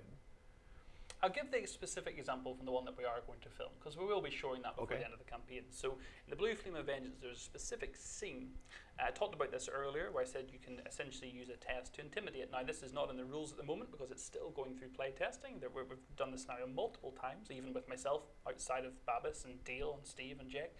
I'll give the specific example from the one that we are going to film because we will be showing that before Okay. the end of the campaign. So, in the Blue Flame of Vengeance, there's a specific scene. Uh, I talked about this earlier where I said you can essentially use a test to intimidate. Now, this is not in the rules at the moment because it's still going through play testing. There, we- we've done this scenario multiple times, even with myself outside of Babis and Dale and Steve and Jake.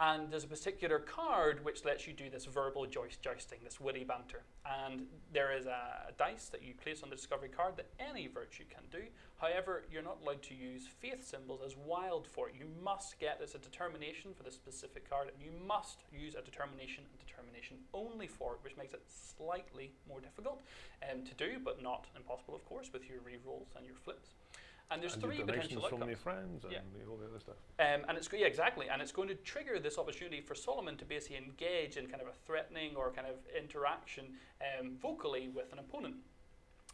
And there's a particular card which lets you do this verbal joist jousting, this witty banter. And there is a dice that you place on the discovery card that any virtue can do. However, you're not allowed to use faith symbols as wild for it. You must get there's a determination for the specific card, and you must use a determination and determination only for it, which makes it slightly more difficult um, to do, but not impossible, of course, with your re-rolls and your flips. And there's and three potential donations from outcomes. your friends and Yeah. all the other stuff. Um, and it's yeah, exactly, and it's going to trigger this opportunity for Solomon to basically engage in kind of a threatening or kind of interaction um, vocally with an opponent.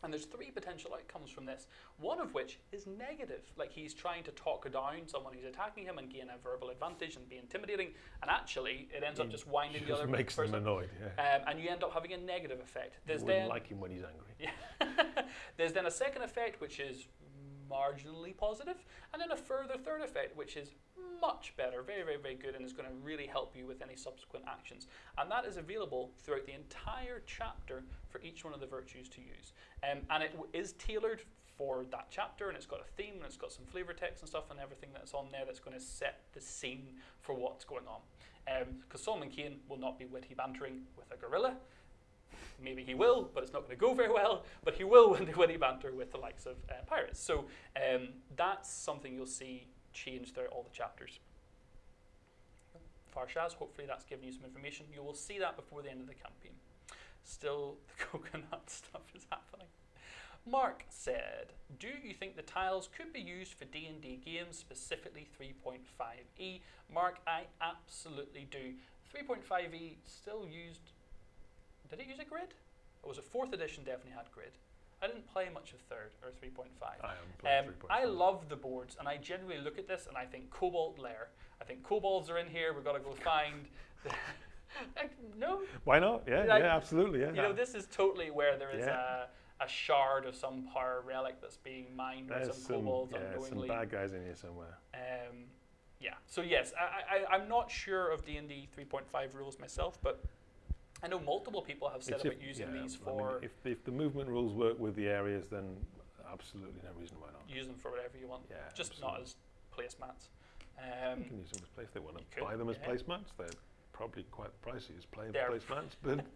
And there's three potential outcomes from this. One of which is negative, like he's trying to talk down someone who's attacking him and gain a verbal advantage and be intimidating. And actually, it ends up just winding the Just other makes them person. annoyed. Yeah. Um, and you end up having a negative effect. You wouldn't then like him when he's angry. yeah. There's then a second effect which is marginally positive, and then a further third effect which is much better, very, very, very good, and is going to really help you with any subsequent actions. And that is available throughout the entire chapter for each one of the virtues to use. Um, and it is tailored for that chapter, and it's got a theme, and it's got some flavor text and stuff, and everything that's on there that's going to set the scene for what's going on. Because Solomon Kane will not be witty bantering with a gorilla. Maybe he will, but it's not going to go very well. But he will win the banter with the likes of uh, pirates. So um, that's something you'll see change throughout all the chapters. Farshaz, hopefully that's given you some information. You will see that before the end of the campaign. Still, the coconut stuff is happening. Mark said, "Do you think the tiles could be used for D&D games, specifically 3.5e?" Mark, I absolutely do. 3.5e still used. Did it use a grid? Or was it fourth edition? Definitely had grid. I didn't play much of third or 3.5. I Um, 3.5. I love the boards, and I generally look at this and I think Kobold Lair. I think kobolds are in here. We've got to go find. The no, Why not? Yeah, Like, yeah, absolutely. Yeah. you know, this is totally where there is Yeah. a, a shard of some power relic that's being mined by There's some some, kobolds yeah, some bad guys in here somewhere. Um, yeah. So yes, I, I, I'm not sure of D and D 3.5 rules myself, but I know multiple people have said It's about if- using yeah, these I mean, for if, if the movement rules work with the areas, then absolutely no reason why not. use them for whatever you want, Yeah, just not absolutely. as placemats. You Um, can use them as place. They want to buy them as yeah. placemats. They're probably quite pricey as play They're- placemats, but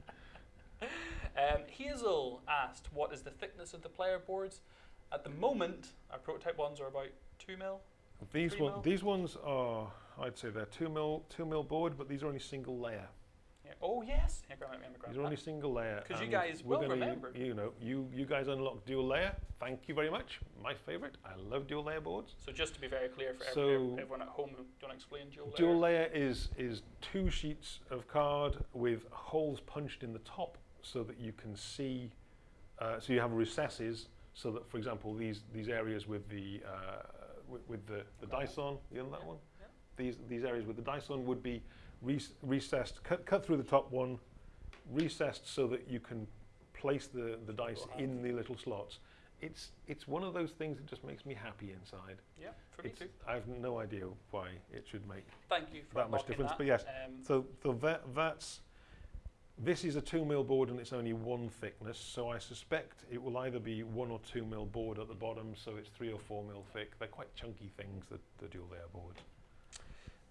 Um, Hazel asked, "What is the thickness of the player boards?" At the moment, our prototype ones are about two mil. these one, mil? these ones are, I'd say they're two mil, two mil board, but these are only single layer. Oh yes, yeah, grab it, grab it, grab These are only single layer. Because you guys we're gonna remembered. You know, you you guys unlocked dual layer. Thank you very much. My favourite. I love dual layer boards. So just to be very clear for So- every, everyone at home, do you want to explain dual layer? Dual layer is is two sheets of card with holes punched in the top so that you can see. Uh, so you have recesses so that, for example, these these areas with the uh, with, with the, the dice on, you know that one. yeah. These these areas with the dice on would be recessed, cut cut through the top one, recessed so that you can place the, the dice in the little slots. It's it's one of those things that just makes me happy inside. Yeah, for me too. I have no idea why it should make Thank you for that much difference, that. but yes, Um, so, so that, that's, this is a two mil board and it's only one thickness, so I suspect it will either be one or two mil board at the bottom, so it's three or four mil thick. They're quite chunky things, the, the dual layer boards.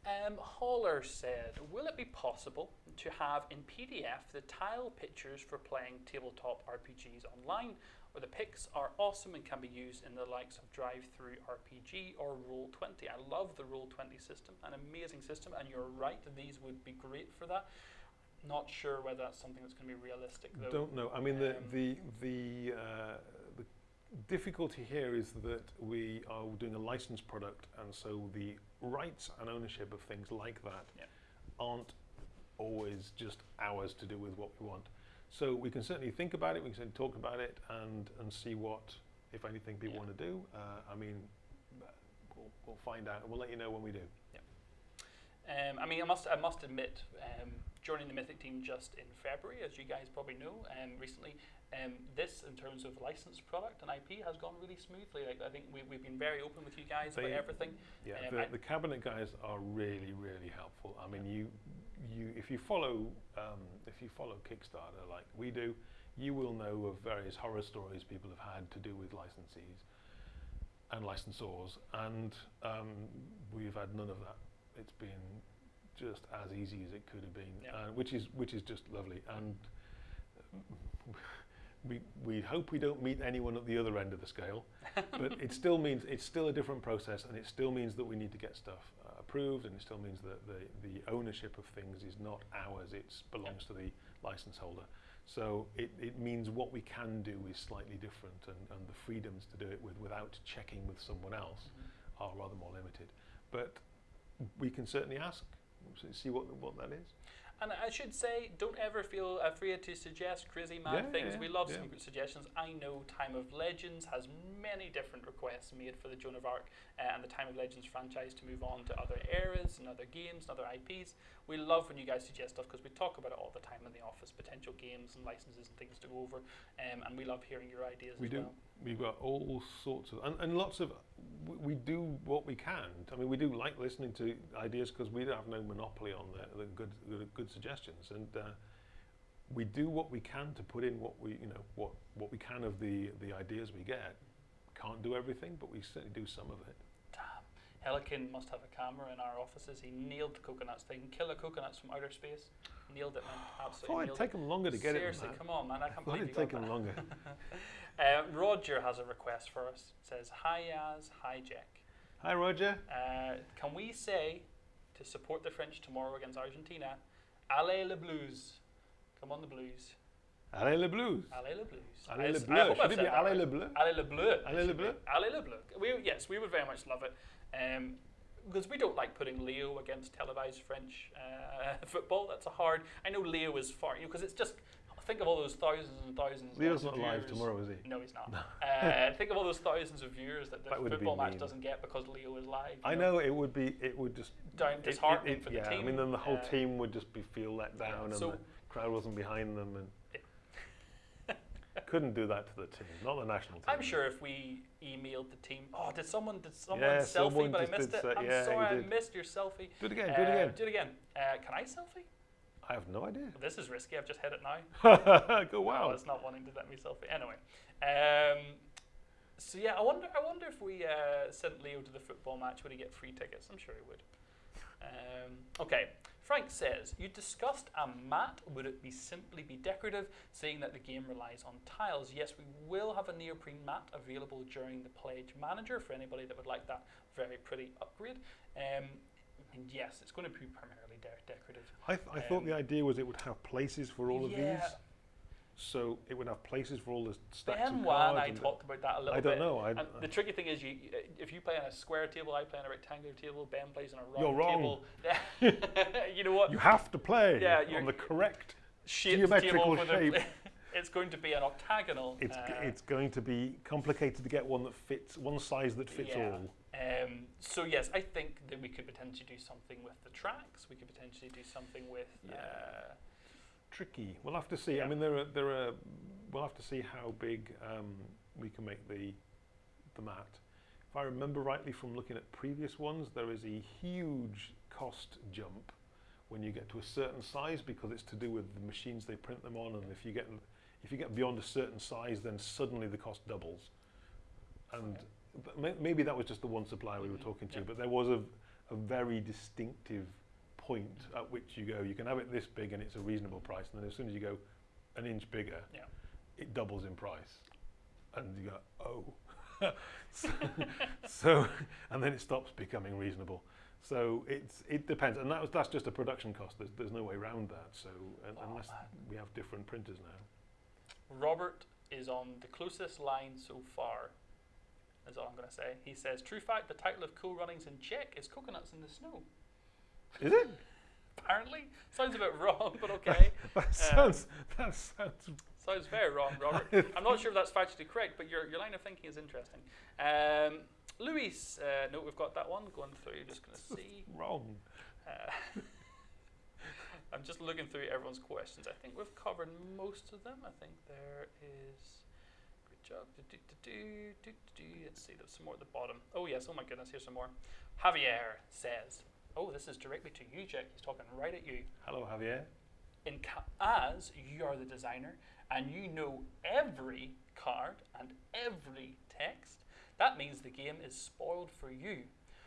Um, Holler said, "Will it be possible to have in PDF the tile pictures for playing tabletop RPGs online, where the pics are awesome and can be used in the likes of Drive Through RPG or Roll Twenty? I love the Roll Twenty system, an amazing system, and you're right, these would be great for that. Not sure whether that's something that's going to be realistic though. Don't know. I mean, the Um, the the, uh, the difficulty here is that we are doing a licensed product, and so the rights and ownership of things like that Yeah. aren't always just ours to do with what we want. So we can certainly think about it. We can certainly talk about it and and see what, if anything, people Yeah. want to do. Uh, I mean, we'll, we'll find out, and we'll let you know when we do. Um, I mean, I must, I must admit, um, joining the Mythic team just in February, as you guys probably know, um, recently, um, this in terms of licensed product and IP has gone really smoothly. Like I think we, we've been very open with you guys They- about everything. Yeah, Um, the, the cabinet guys are really, really helpful. I mean, you, you, if you follow, um, if you follow Kickstarter like we do, you will know of various horror stories people have had to do with licensees and licensors, and um, we've had none of that. It's been just as easy as it could have been, Yeah. uh, which is which is just lovely. And we we hope we don't meet anyone at the other end of the scale but it still means it's still a different process, and it still means that we need to get stuff uh, approved, and it still means that the the ownership of things is not ours; it belongs to the license holder. So it, it means what we can do is slightly different, and, and the freedoms to do it with without checking with someone else are rather more limited. But we can certainly ask, see what what that is. And I should say, don't ever feel afraid to suggest crazy mad Yeah, things. yeah, we love yeah. some good suggestions. I know Time of Legends has many different requests made for the Joan of Arc uh, and the Time of Legends franchise to move on to other eras and other games and other IPs. We love when you guys suggest stuff because we talk about it all the time in the office, potential games and licenses and things to go over. Um, and we love hearing your ideas We as do. well. We've got all sorts of, and, and lots of, we, do what we can. I mean, we do like listening to ideas because we have no monopoly on the, the good, the good suggestions, and uh, we do what we can to put in what we, you know, what, what we can of the, the ideas we get. Can't do everything, but we certainly do some of it. Damn. Helican must have a camera in our offices. He nailed the coconuts thing. the coconuts from outer space. Nailed it, man. Absolutely thought it'd take him longer to get Seriously, it. than come on, man. I can't believe it'd take him that. longer. Uh, Roger has a request for us. Says, Hi Yaz, hi Jack. Hi, Roger. Uh, can we say to support the French tomorrow against Argentina, Allez le Blues? Come on, the Blues. Allez le Blues. Allez le Blues. Allez le Bleu. Should it be Allez le Bleu? Allez le Bleu. Allez le. Bleu? Allez le Bleu. We, yes, we would very much love it. Um, because we don't like putting Leo against televised French uh, football. That's a hard. I know Leo is far, you know, because it's just think of all those thousands and thousands. Leo's of not live tomorrow, is he? No, he's not. uh, think of all those thousands of viewers that the That football match mean. doesn't get because Leo is live. I know it would be. It would just Down, it- it- disheartening it- for the yeah, team. I mean, then the whole Uh, team would just be feel let down, and so- the crowd wasn't behind them, and couldn't do that to the team, not the national team. I'm sure if we emailed the team, oh, did someone did someone Yeah, selfie, someone but I missed it. say- I'm yeah, sorry, I missed your selfie. Do it again. Do Uh, it again. Do it again. Uh, can I selfie? I have no idea. This is risky. I've just hit it now. Go Oh, wow. it's not wanting to let me selfie. Anyway, um, so yeah, I wonder. I wonder if we uh, sent Leo to the football match, would he get free tickets? I'm sure he would. Um, okay. Frank says, you discussed a mat. Would it be simply be decorative, seeing that the game relies on tiles? Yes, we will have a neoprene mat available during the Pledge Manager for anybody that would like that very pretty upgrade. Um, and yes, it's going to be primarily decorative. I, th- I thought the Um, idea was it would have places for all of yeah, these, so it would have places for all the stacks of Ben Wan, cards. I talked about that a little bit. I don't bit. know. I, And the tricky thing is, you if you play on a square table, I play on a rectangular table. Ben plays on a round You're wrong. table. you know what? you have to play Yeah, on the correct. Geometrical table shape. it's going to be an octagonal. It's g- uh, it's going to be complicated to get one that fits one size that fits Yeah. all. Um, so yes, I think that we could potentially do something with the tracks. We could potentially do something with. Uh, Tricky. We'll have to see. Yeah. I mean, there are there are. We'll have to see how big um, we can make the the mat. If I remember rightly from looking at previous ones, there is a huge cost jump when you get to a certain size because it's to do with the machines they print them on, and if you get if you get beyond a certain size, then suddenly the cost doubles. And maybe that was just the one supplier we were Mhm, talking to, yeah. but there was a, a very distinctive point at which you go, you can have it this big and it's a reasonable price, and then as soon as you go an inch bigger, Yeah. it doubles in price, and you go, oh, so, so, and then it stops becoming reasonable. So it's it depends, and that was that's just a production cost. There's, there's no way around that. So un- Oh, unless we have different printers now. Robert is on the closest line so far. Is all I'm going to say. He says, "True fact: the title of Cool Runnings in Czech is Coconuts in the Snow." Is it? Apparently, sounds a bit wrong, but okay. That sounds that sounds Sounds very wrong, Robert. I'm not sure if that's factually correct, but your, your line of thinking is interesting. Um, Luis, uh, no, we've got that one going through. Just going to see. wrong. Uh, I'm just looking through everyone's questions. I think we've covered most of them. I think there is. Job. Do, do, do. Let's see, there's some more at the bottom. Oh, yes, oh my goodness, here's some more. Javier says, Oh, this is directly to you, Jack. He's talking right at you. Hello, Javier. in ca- as you are the designer and you know every card and every text, that means the game is spoiled for you.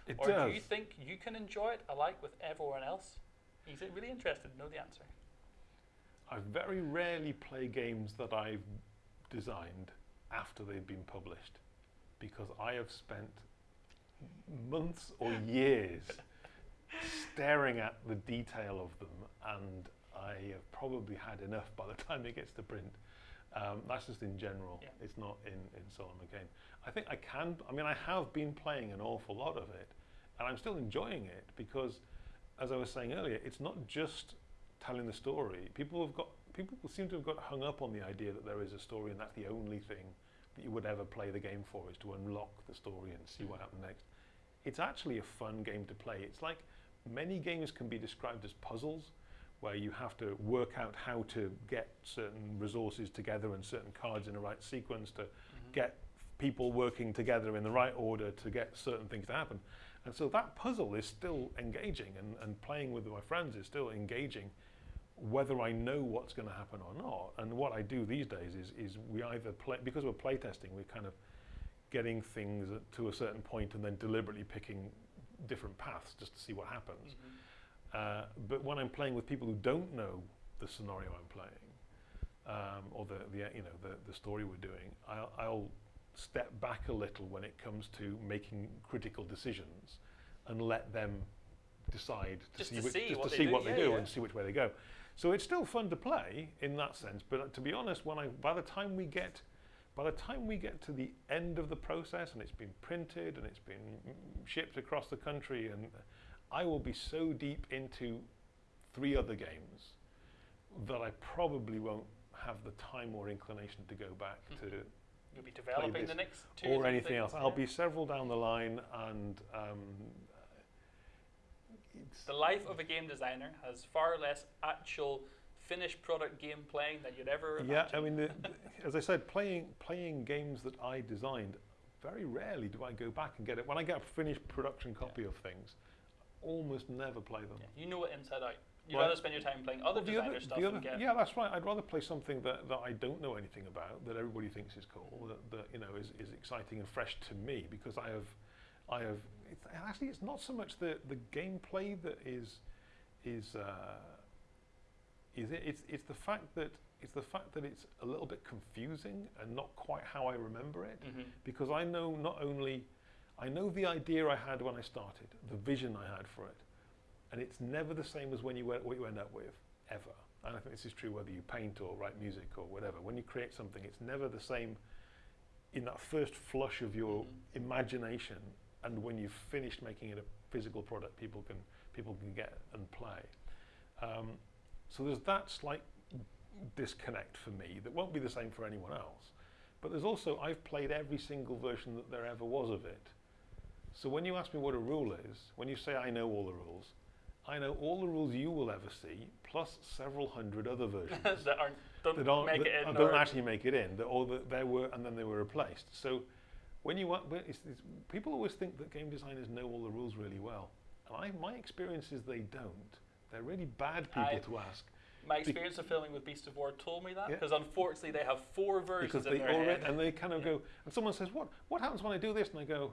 It or does. do you think you can enjoy it alike with everyone else? He's really interested to know the answer. I very rarely play games that I've designed after they've been published because I have spent months or years staring at the detail of them and I have probably had enough by the time it gets to print. Um, that's just in general. Yeah. It's not in, in Solomon Kane. I think I can, I mean, I have been playing an awful lot of it and I'm still enjoying it because, as I was saying earlier, it's not just telling the story. People have got people seem to have got hung up on the idea that there is a story and that's the only thing that you would ever play the game for is to unlock the story and see what happens next. It's actually a fun game to play. It's like many games can be described as puzzles where you have to work out how to get certain resources together and certain cards in the right sequence to mm-hmm. get people working together in the right order to get certain things to happen. And so that puzzle is still engaging and, and playing with my friends is still engaging whether I know what's going to happen or not. And what I do these days is, is we either play, because we're playtesting, we're kind of getting things to a certain point and then deliberately picking different paths just to see what happens. Mhm. Uh, but when I'm playing with people who don't know the scenario I'm playing, um, or the, the you know the, the story we're doing, I'll, I'll step back a little when it comes to making critical decisions, and let them decide to Just see, to see just what to they see do, what they do yeah. and see which way they go. So it's still fun to play in that sense. But uh, to be honest, when I by the time we get by the time we get to the end of the process and it's been printed and it's been mm, shipped across the country and I will be so deep into three other games that I probably won't have the time or inclination to go back to You'll be developing the next two or anything things, else. I'll be several down the line and um, The life of a game designer has far less actual finished product game playing than you'd ever Yeah, imagine. I mean, the, as I said, playing playing games that I designed, very rarely do I go back and get it. When I get a finished production copy of things, almost never play them. Yeah, you know it inside out. You'd Right. rather spend your time playing other Well, designer other- stuff other- get yeah, that's right. I'd rather play something that, that I don't know anything about, that everybody thinks is cool, that, that you know is, is exciting and fresh to me because I have, I have. It's, actually, it's not so much the the gameplay that is, is, uh, is it? It's it's the fact that it's the fact that it's a little bit confusing and not quite how I remember it Mhm. because I know not only I know the idea I had when I started, the vision I had for it, and it's never the same as when you what you end up with ever. And I think this is true whether you paint or write music or whatever. When you create something, it's never the same in that first flush of your Mhm. imagination, and when you've finished making it a physical product, people can people can get and play. Um, so there's that slight disconnect for me that won't be the same for anyone else. But there's also, I've played every single version that there ever was of it. So when you ask me what a rule is, when you say I know all the rules, I know all the rules you will ever see, plus several hundred other versions that aren't don't that aren't, make that it in. don't actually make it in, that all that there were, and then they were replaced. So when you when it's, it's, people always think that game designers know all the rules really well, and I, my experience is they don't. They're really bad people I- to ask My experience of filming with Beast of War told me that Yeah. because unfortunately they have four versions in they their head. and they kind of Yeah. go and someone says what what happens when I do this and I go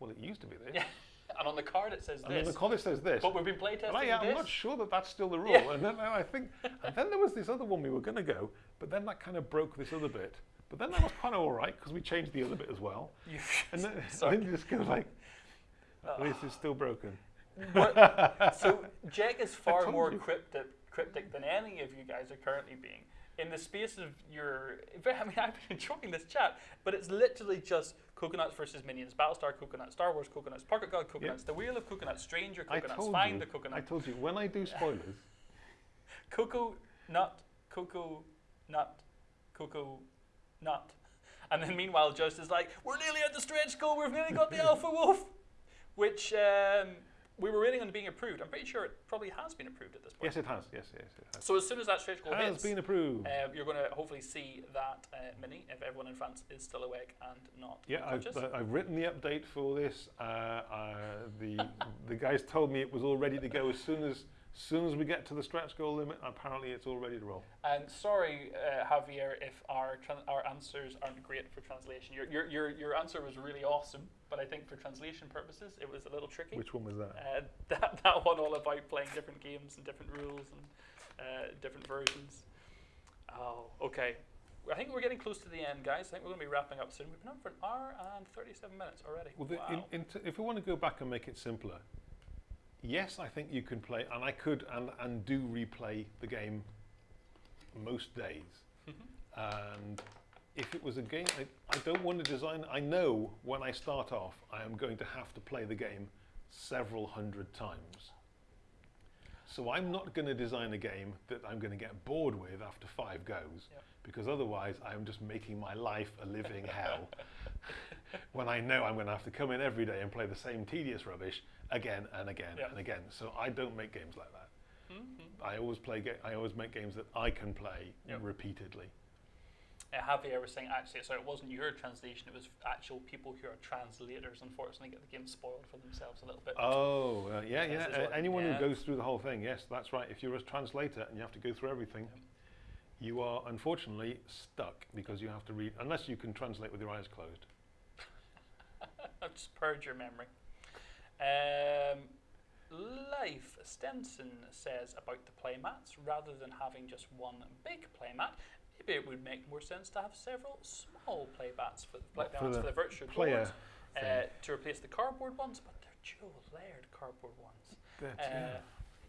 well it used to be this Yeah, and on the card it says and this. the college says this But we've been playtesting I, I'm not sure that that's still the rule Yeah. and then I think and then there was this other one we were going to go but then that kind of broke this other bit but then that was kind of all right because we changed the other bit as well. And then, then you just go like Uh, this is still broken. What- so Jack is far more you. cryptic, cryptic than any of you guys are currently being. In the space of your, I mean, I've been enjoying this chat, but it's literally just coconuts versus minions, Battlestar Coconuts, Star Wars Coconuts, Pocket God Coconuts, The Wheel of Coconuts, Stranger Coconuts, Find you. the Coconut, I told you when I do spoilers Cocoa Nut, Cocoa Nut, Cocoa Nut. And then meanwhile, Just is like, we're nearly at the stretch goal, we've nearly got the Alpha Wolf, which um, we were waiting on being approved. I'm pretty sure it probably has been approved at this point. yes it has yes yes it has So as soon as that stretch goal has hits, been approved uh, you're going to hopefully see that uh, mini if everyone in France is still awake and not Yeah, I've, uh, I've written the update for this. Uh, uh, the the guys told me it was all ready to go as soon as soon as we get to the stretch goal limit. Apparently, it's all ready to roll. And sorry, uh, Javier, if our our answers aren't great for translation. Your, your your your answer was really awesome, but I think for translation purposes, it was a little tricky. Which one was that? Uh, that that one all about playing different games and different rules and uh, different versions. Oh, okay. I think we're getting close to the end, guys. I think we're going to be wrapping up soon. We've been on for an hour and 37 minutes already. Well, the, wow. in, in t- if we want to go back and make it simpler, yes, I think you can play, and I could and, and do replay the game most days. Mm-hmm. and if it was a game, I, I don't want to design. I know when I start off, I am going to have to play the game several hundred times. So I'm not going to design a game that I'm going to get bored with after five goes, Yep. because otherwise I'm just making my life a living hell. when I know I'm going to have to come in every day and play the same tedious rubbish again and again Yep. and again. So I don't make games like that. Mhm. I always play. Ga- I always make games that I can play Yep. repeatedly. Uh, Javier was saying actually, so it wasn't your translation; it was actual people who are translators. Unfortunately, get the game spoiled for themselves a little bit. Oh, uh, yeah, yeah. Uh, anyone yeah. who goes through the whole thing, yes, that's right. If you're a translator and you have to go through everything, you are unfortunately stuck because you have to read, unless you can translate with your eyes closed. Just purge your memory. Um, Life Stenson says about the playmats, rather than having just one big playmat, maybe it would make more sense to have several small playmats for the, What, for playmats for the the virtual Player. uh, to replace the cardboard ones, but they're dual layered cardboard ones. That's- Uh, yeah.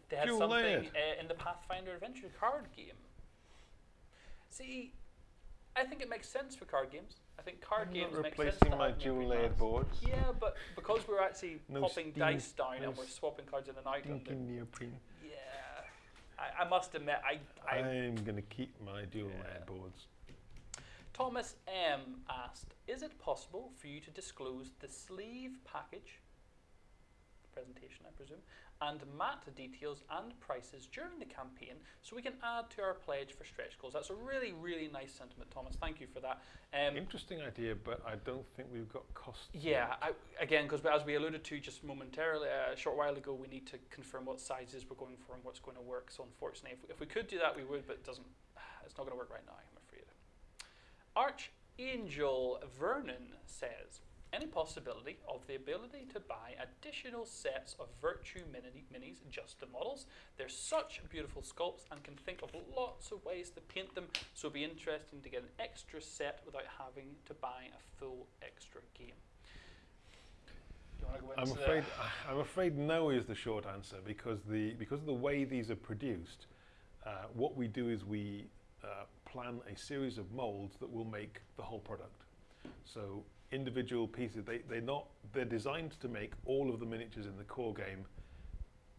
They had Dual something uh, in the Pathfinder Adventure card game. See, I think it makes sense for card games. I think card I'm games not make sense replacing my dual layered boards. Yeah, but because we're actually No popping dice down no and we're swapping cards in and out, Stinky neoprene. yeah, I, I must admit, I, I I'm going to keep my dual Yeah. layered boards. Thomas M asked, "Is it possible for you to disclose the sleeve package presentation, I presume, and mat details and prices during the campaign, so we can add to our pledge for stretch goals?" That's a really, really nice sentiment, Thomas. Thank you for that. Um, Interesting idea, but I don't think we've got costs. yeah, I, again, because as we alluded to just momentarily uh, a short while ago, we need to confirm what sizes we're going for and what's going to work. So unfortunately, if we, if we could do that, we would, but it doesn't. It's not going to work right now, I'm afraid. Archangel Vernon says, any possibility of the ability to buy additional sets of Virtue mini- minis, just the models? They're such beautiful sculpts and can think of lots of ways to paint them, so it'd be interesting to get an extra set without having to buy a full extra game. Do you want to go I'm afraid I'm afraid no is the short answer because the because of the way these are produced, uh, what we do is we uh, plan a series of molds that will make the whole product. So individual pieces they they're not they're designed to make all of the miniatures in the core game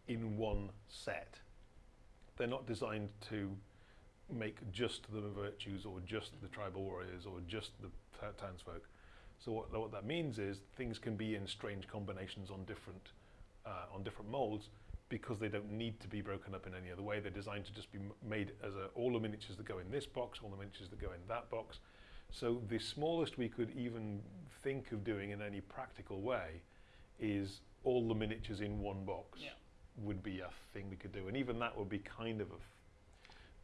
in one set. They're not designed to make just the virtues or just the tribal warriors or just the townsfolk. So what, what that means is things can be in strange combinations on different uh, on different molds because they don't need to be broken up in any other way. They're designed to just be made as a, all the miniatures that go in this box, all the miniatures that go in that box. So the smallest we could even think of doing in any practical way is all the miniatures in one box Yeah. would be a thing we could do, and even that would be kind of a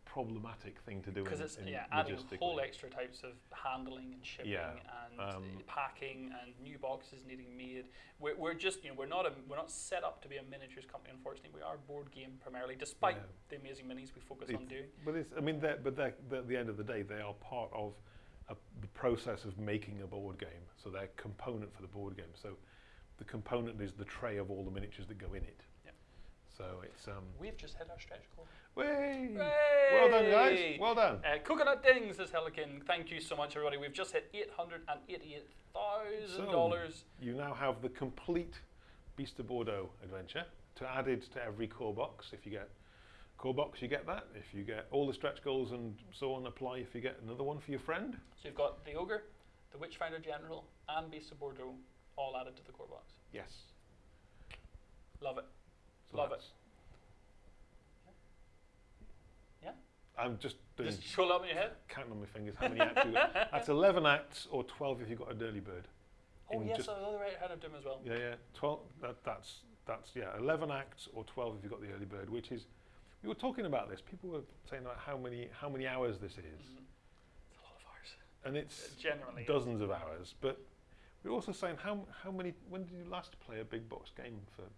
problematic thing to do. because it's in yeah adding whole extra types of handling and shipping Yeah, and um, packing and new boxes needing made. We're, we're just you know we're not a, we're not set up to be a miniatures company. Unfortunately, we are a board game primarily, despite Yeah. the amazing minis we focus It's- on doing. But it's, I mean, they're, but they're, they're, at the end of the day, they are part of a, the process of making a board game. So they're a component for the board game. So the component is the tray of all the miniatures that go in it. Yeah. So it's um. We've just hit our stretch goal. Way! Well done, guys. Well done. Uh, Coconut Dings says Helican. Thank you so much, everybody. We've just hit eight hundred and eighty-eight thousand dollars. You now have the complete Beast of Bordeaux adventure to added to every core box. If you get core box, you get that. If you get all the stretch goals and so on apply, if you get another one for your friend, So you've got the ogre, the Witchfinder General, and Beast of Bordeaux all added to the core box. yes. Love it. So Love it. Yeah. I'm just doing Just scroll up in your head. counting on my fingers how many acts you got. That's 11 acts or 12 if you've got a Dirty Bird. Oh In yes, I was right hand of doom as well. Yeah, yeah. 12. That, that's that's yeah. 11 acts or 12 if you've got the early bird, which is. We were talking about this. People were saying about how many how many hours this is, Mhm. It's a lot of hours. and it's It generally dozens of hours. But we were also saying how how many. When did you last play a big box game for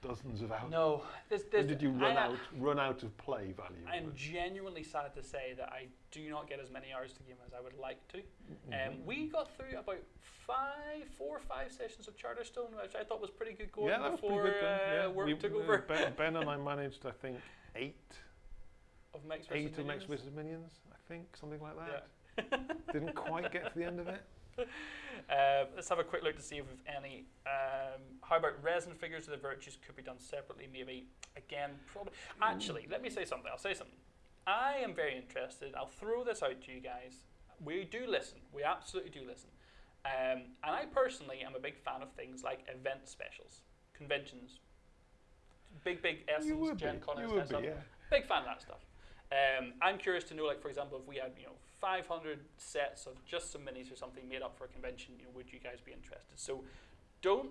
dozens of hours? No, When there's, did you run I, out run out of play value? I'm genuinely sad to say that I do not get as many hours to game as I would like to. Mhm. Um, we got through about five, four or five sessions of Charterstone, which I thought was pretty good going yeah, that was pretty before good. Uh, yeah, work we, took uh, over Ben, ben and I managed, I think, eight of Max eight of Max Minions. I think something like that. Yeah. Didn't quite get to the end of it. Uh, let's have a quick look to see if we've any. Um, how about resin figures of the virtues could be done separately? Maybe again, probably. Actually, let me say something. I'll say something. I am very interested. I'll throw this out to you guys. We do listen. We absolutely do listen. Um, and I personally am a big fan of things like event specials, conventions, big big you Essence, Gen Con, and stuff. be, yeah. Big fan of that stuff. Um, I'm curious to know, like for example, if we had you know 500 sets of just some minis or something made up for a convention, you know, would you guys be interested? So, don't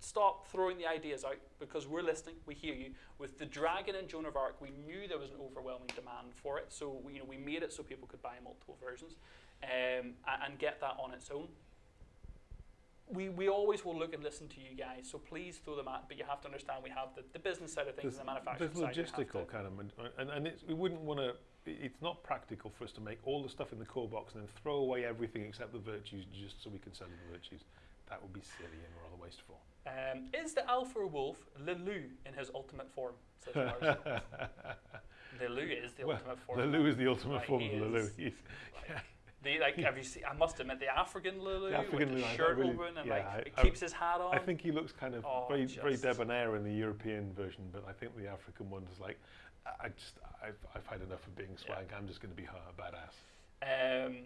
stop throwing the ideas out because we're listening. We hear you. With the Dragon and Joan of Arc, we knew there was an overwhelming demand for it, so we, you know we made it so people could buy multiple versions um, and get that on its own. we, we always will look and listen to you guys, so please throw them at. But you have to understand we have the, the business side of things There's, and the manufacturing there's side. have logistical kind of, and, and it's, we wouldn't want to. It's not practical for us to make all the stuff in the core box and then throw away everything except the virtues just so we can sell the virtues. That would be silly and rather wasteful. Um, is the Alpha Wolf Le Loup in his ultimate form? Lars. Is the Well, ultimate form. Le Loup is the ultimate Like, form of Le Loup. He's, Like, the, like, have you seen? I must admit, the African Le Loup The African with the Le Loup, shirt really- open and yeah, like I- it I- keeps his hat on. I think he looks kind of Oh, very, very debonair in the European version, but I think the African one is like, I just, I've, I've had enough of being Yeah. swag. I'm just going to be a badass. Um,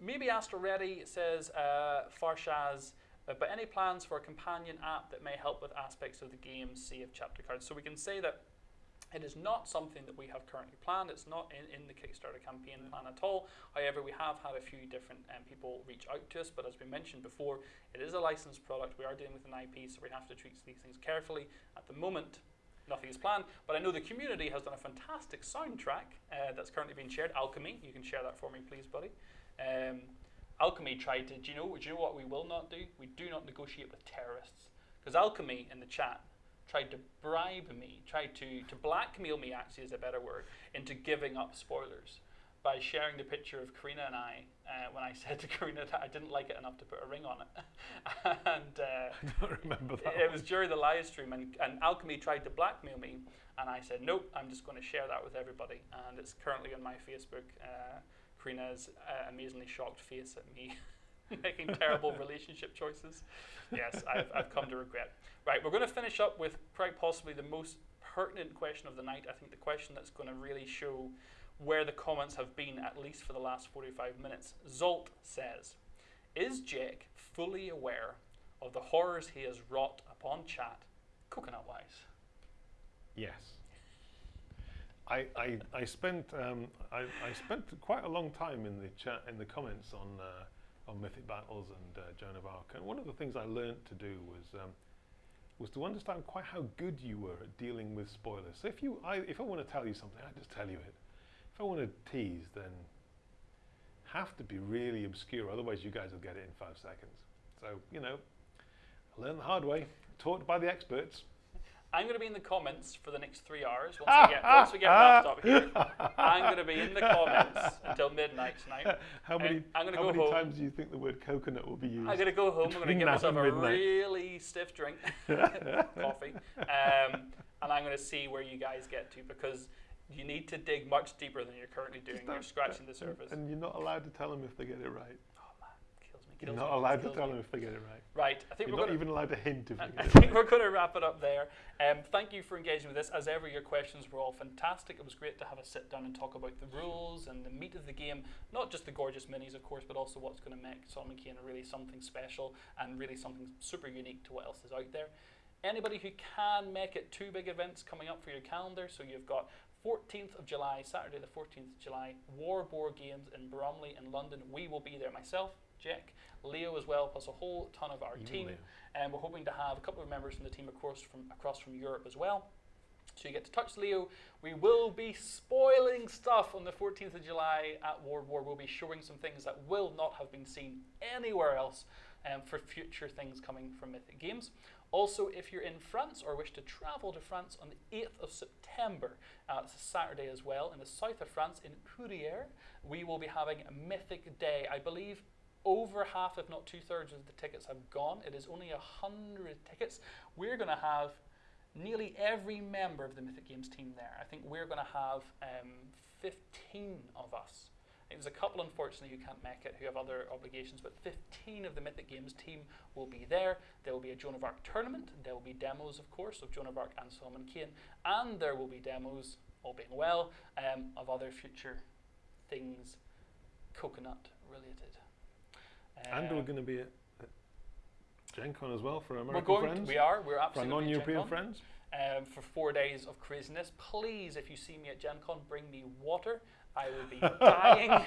maybe Astro Ready says uh, Farshaz, uh, but any plans for a companion app that may help with aspects of the game, save chapter cards? So we can say that it is not something that we have currently planned. It's not in, in the Kickstarter campaign plan at all. However, we have had a few different um, people reach out to us, but as we mentioned before, it is a licensed product. We are dealing with an IP, so we have to treat these things carefully. At the moment, nothing is planned, but I know the community has done a fantastic soundtrack uh, that's currently being shared. Alchemy, you can share that for me, please, buddy. Um, Alchemy tried to. Do you know? Do you know what we will not do? We do not negotiate with terrorists because Alchemy in the chat tried to bribe me, tried to to blackmail me. Actually, is a better word into giving up spoilers by sharing the picture of Karina and I uh, when I said to Karina that I didn't like it enough to put a ring on it, and. Uh, I don't remember that. it was during the live stream, and, and Alchemy tried to blackmail me, and I said, nope, I'm just going to share that with everybody. And it's currently on my Facebook. Uh, Karina's uh, amazingly shocked face at me making terrible relationship choices. Yes, I've, I've come to regret. Right, we're going to finish up with quite possibly the most pertinent question of the night. I think the question that's going to really show where the comments have been, at least for the last 45 minutes. Zolt says, Is Jake fully aware of the horrors he has wrought upon chat, coconut wise? Yes. I, I, I spent um, I, I spent quite a long time in the chat in the comments on uh, on Mythic Battles and uh, Joan of Arc, and one of the things I learned to do was um, was to understand quite how good you were at dealing with spoilers. So if you I, if I want to tell you something, I just tell you it. If I want to tease, then have to be really obscure, otherwise you guys will get it in five seconds. So you know, learn the hard way, taught by the experts. I'm going to be in the comments for the next three hours. Once we get, once we get wrapped up here, I'm going to be in the comments until midnight tonight. How many, I'm gonna how go many home. times do you think the word coconut will be used? I'm going to go home. I'm going to give myself a really stiff drink, coffee, um, and I'm going to see where you guys get to because you need to dig much deeper than you're currently doing. You're scratching the surface. And you're not allowed to tell them if they get it right. oh man, kills me. You're not allowed to tell me. them if they get it right. Right, I think You're we're not going to even allowed to hint if I I it think right. we're going to wrap it up there. Um, thank you for engaging with this. As ever, your questions were all fantastic. It was great to have a sit down and talk about the rules and the meat of the game. Not just the gorgeous minis, of course, but also what's going to make Solomon Kane really something special and really something super unique to what else is out there. Anybody who can make it, two big events coming up for your calendar. So you've got 14th of July, Saturday the 14th of July, War Board Games in Bromley in London. We will be there. Myself, Jack, Leo as well, plus a whole ton of our Even team. Leo. And we're hoping to have a couple of members from the team across from across from Europe as well. So you get to touch Leo. We will be spoiling stuff on the 14th of July at World War. We'll be showing some things that will not have been seen anywhere else um, for future things coming from Mythic Games. Also, if you're in France or wish to travel to France on the 8th of September, uh, it's a Saturday as well, in the south of France, in Courrières, we will be having a Mythic Day. I believe over half, if not two thirds, of the tickets have gone. It is only a hundred tickets. We're going to have nearly every member of the Mythic Games team there. I think we're going to have um, 15 of us. There's a couple, unfortunately, who can't make it, who have other obligations, but 15 of the Mythic Games team will be there. There will be a Joan of Arc tournament. There will be demos, of course, of Joan of Arc and Solomon Kane. And there will be demos, all being well, um, of other future things coconut related. And we're Um, going to be at, at Gen Con as well for our we're American going. friends. we are. We're for absolutely to non-European friends. um, for four days of craziness. Please, if you see me at Gen Con, bring me water. I will be dying.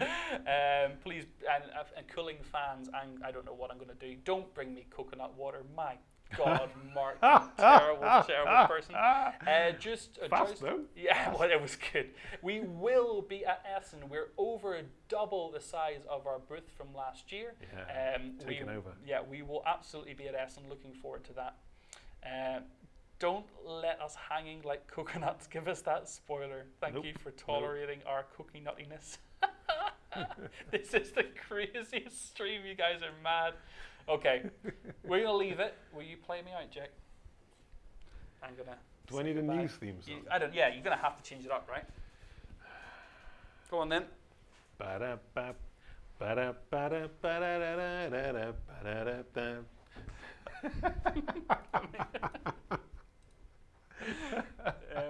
um, please, and, and cooling fans, and I don't know what I'm going to do. Don't bring me coconut water. My God, Mark, terrible, terrible person. Uh, just uh, Fast just- though. Yeah, well, it was good. We will be at Essen. We're over double the size of our booth from last year. Yeah, Um, taken we, over. Yeah, we will absolutely be at Essen. Looking forward to that. Uh, don't let us hanging like coconuts. Give us that spoiler. Thank Nope, you for tolerating our cookie nuttiness. this is the craziest stream. You guys are mad. Okay, we're gonna leave it. Will you play me out, Jack? I'm gonna. Do I need a goodbye. news theme song? You, I don't. Yeah, you're gonna have to change it up, right? Go on then. yeah,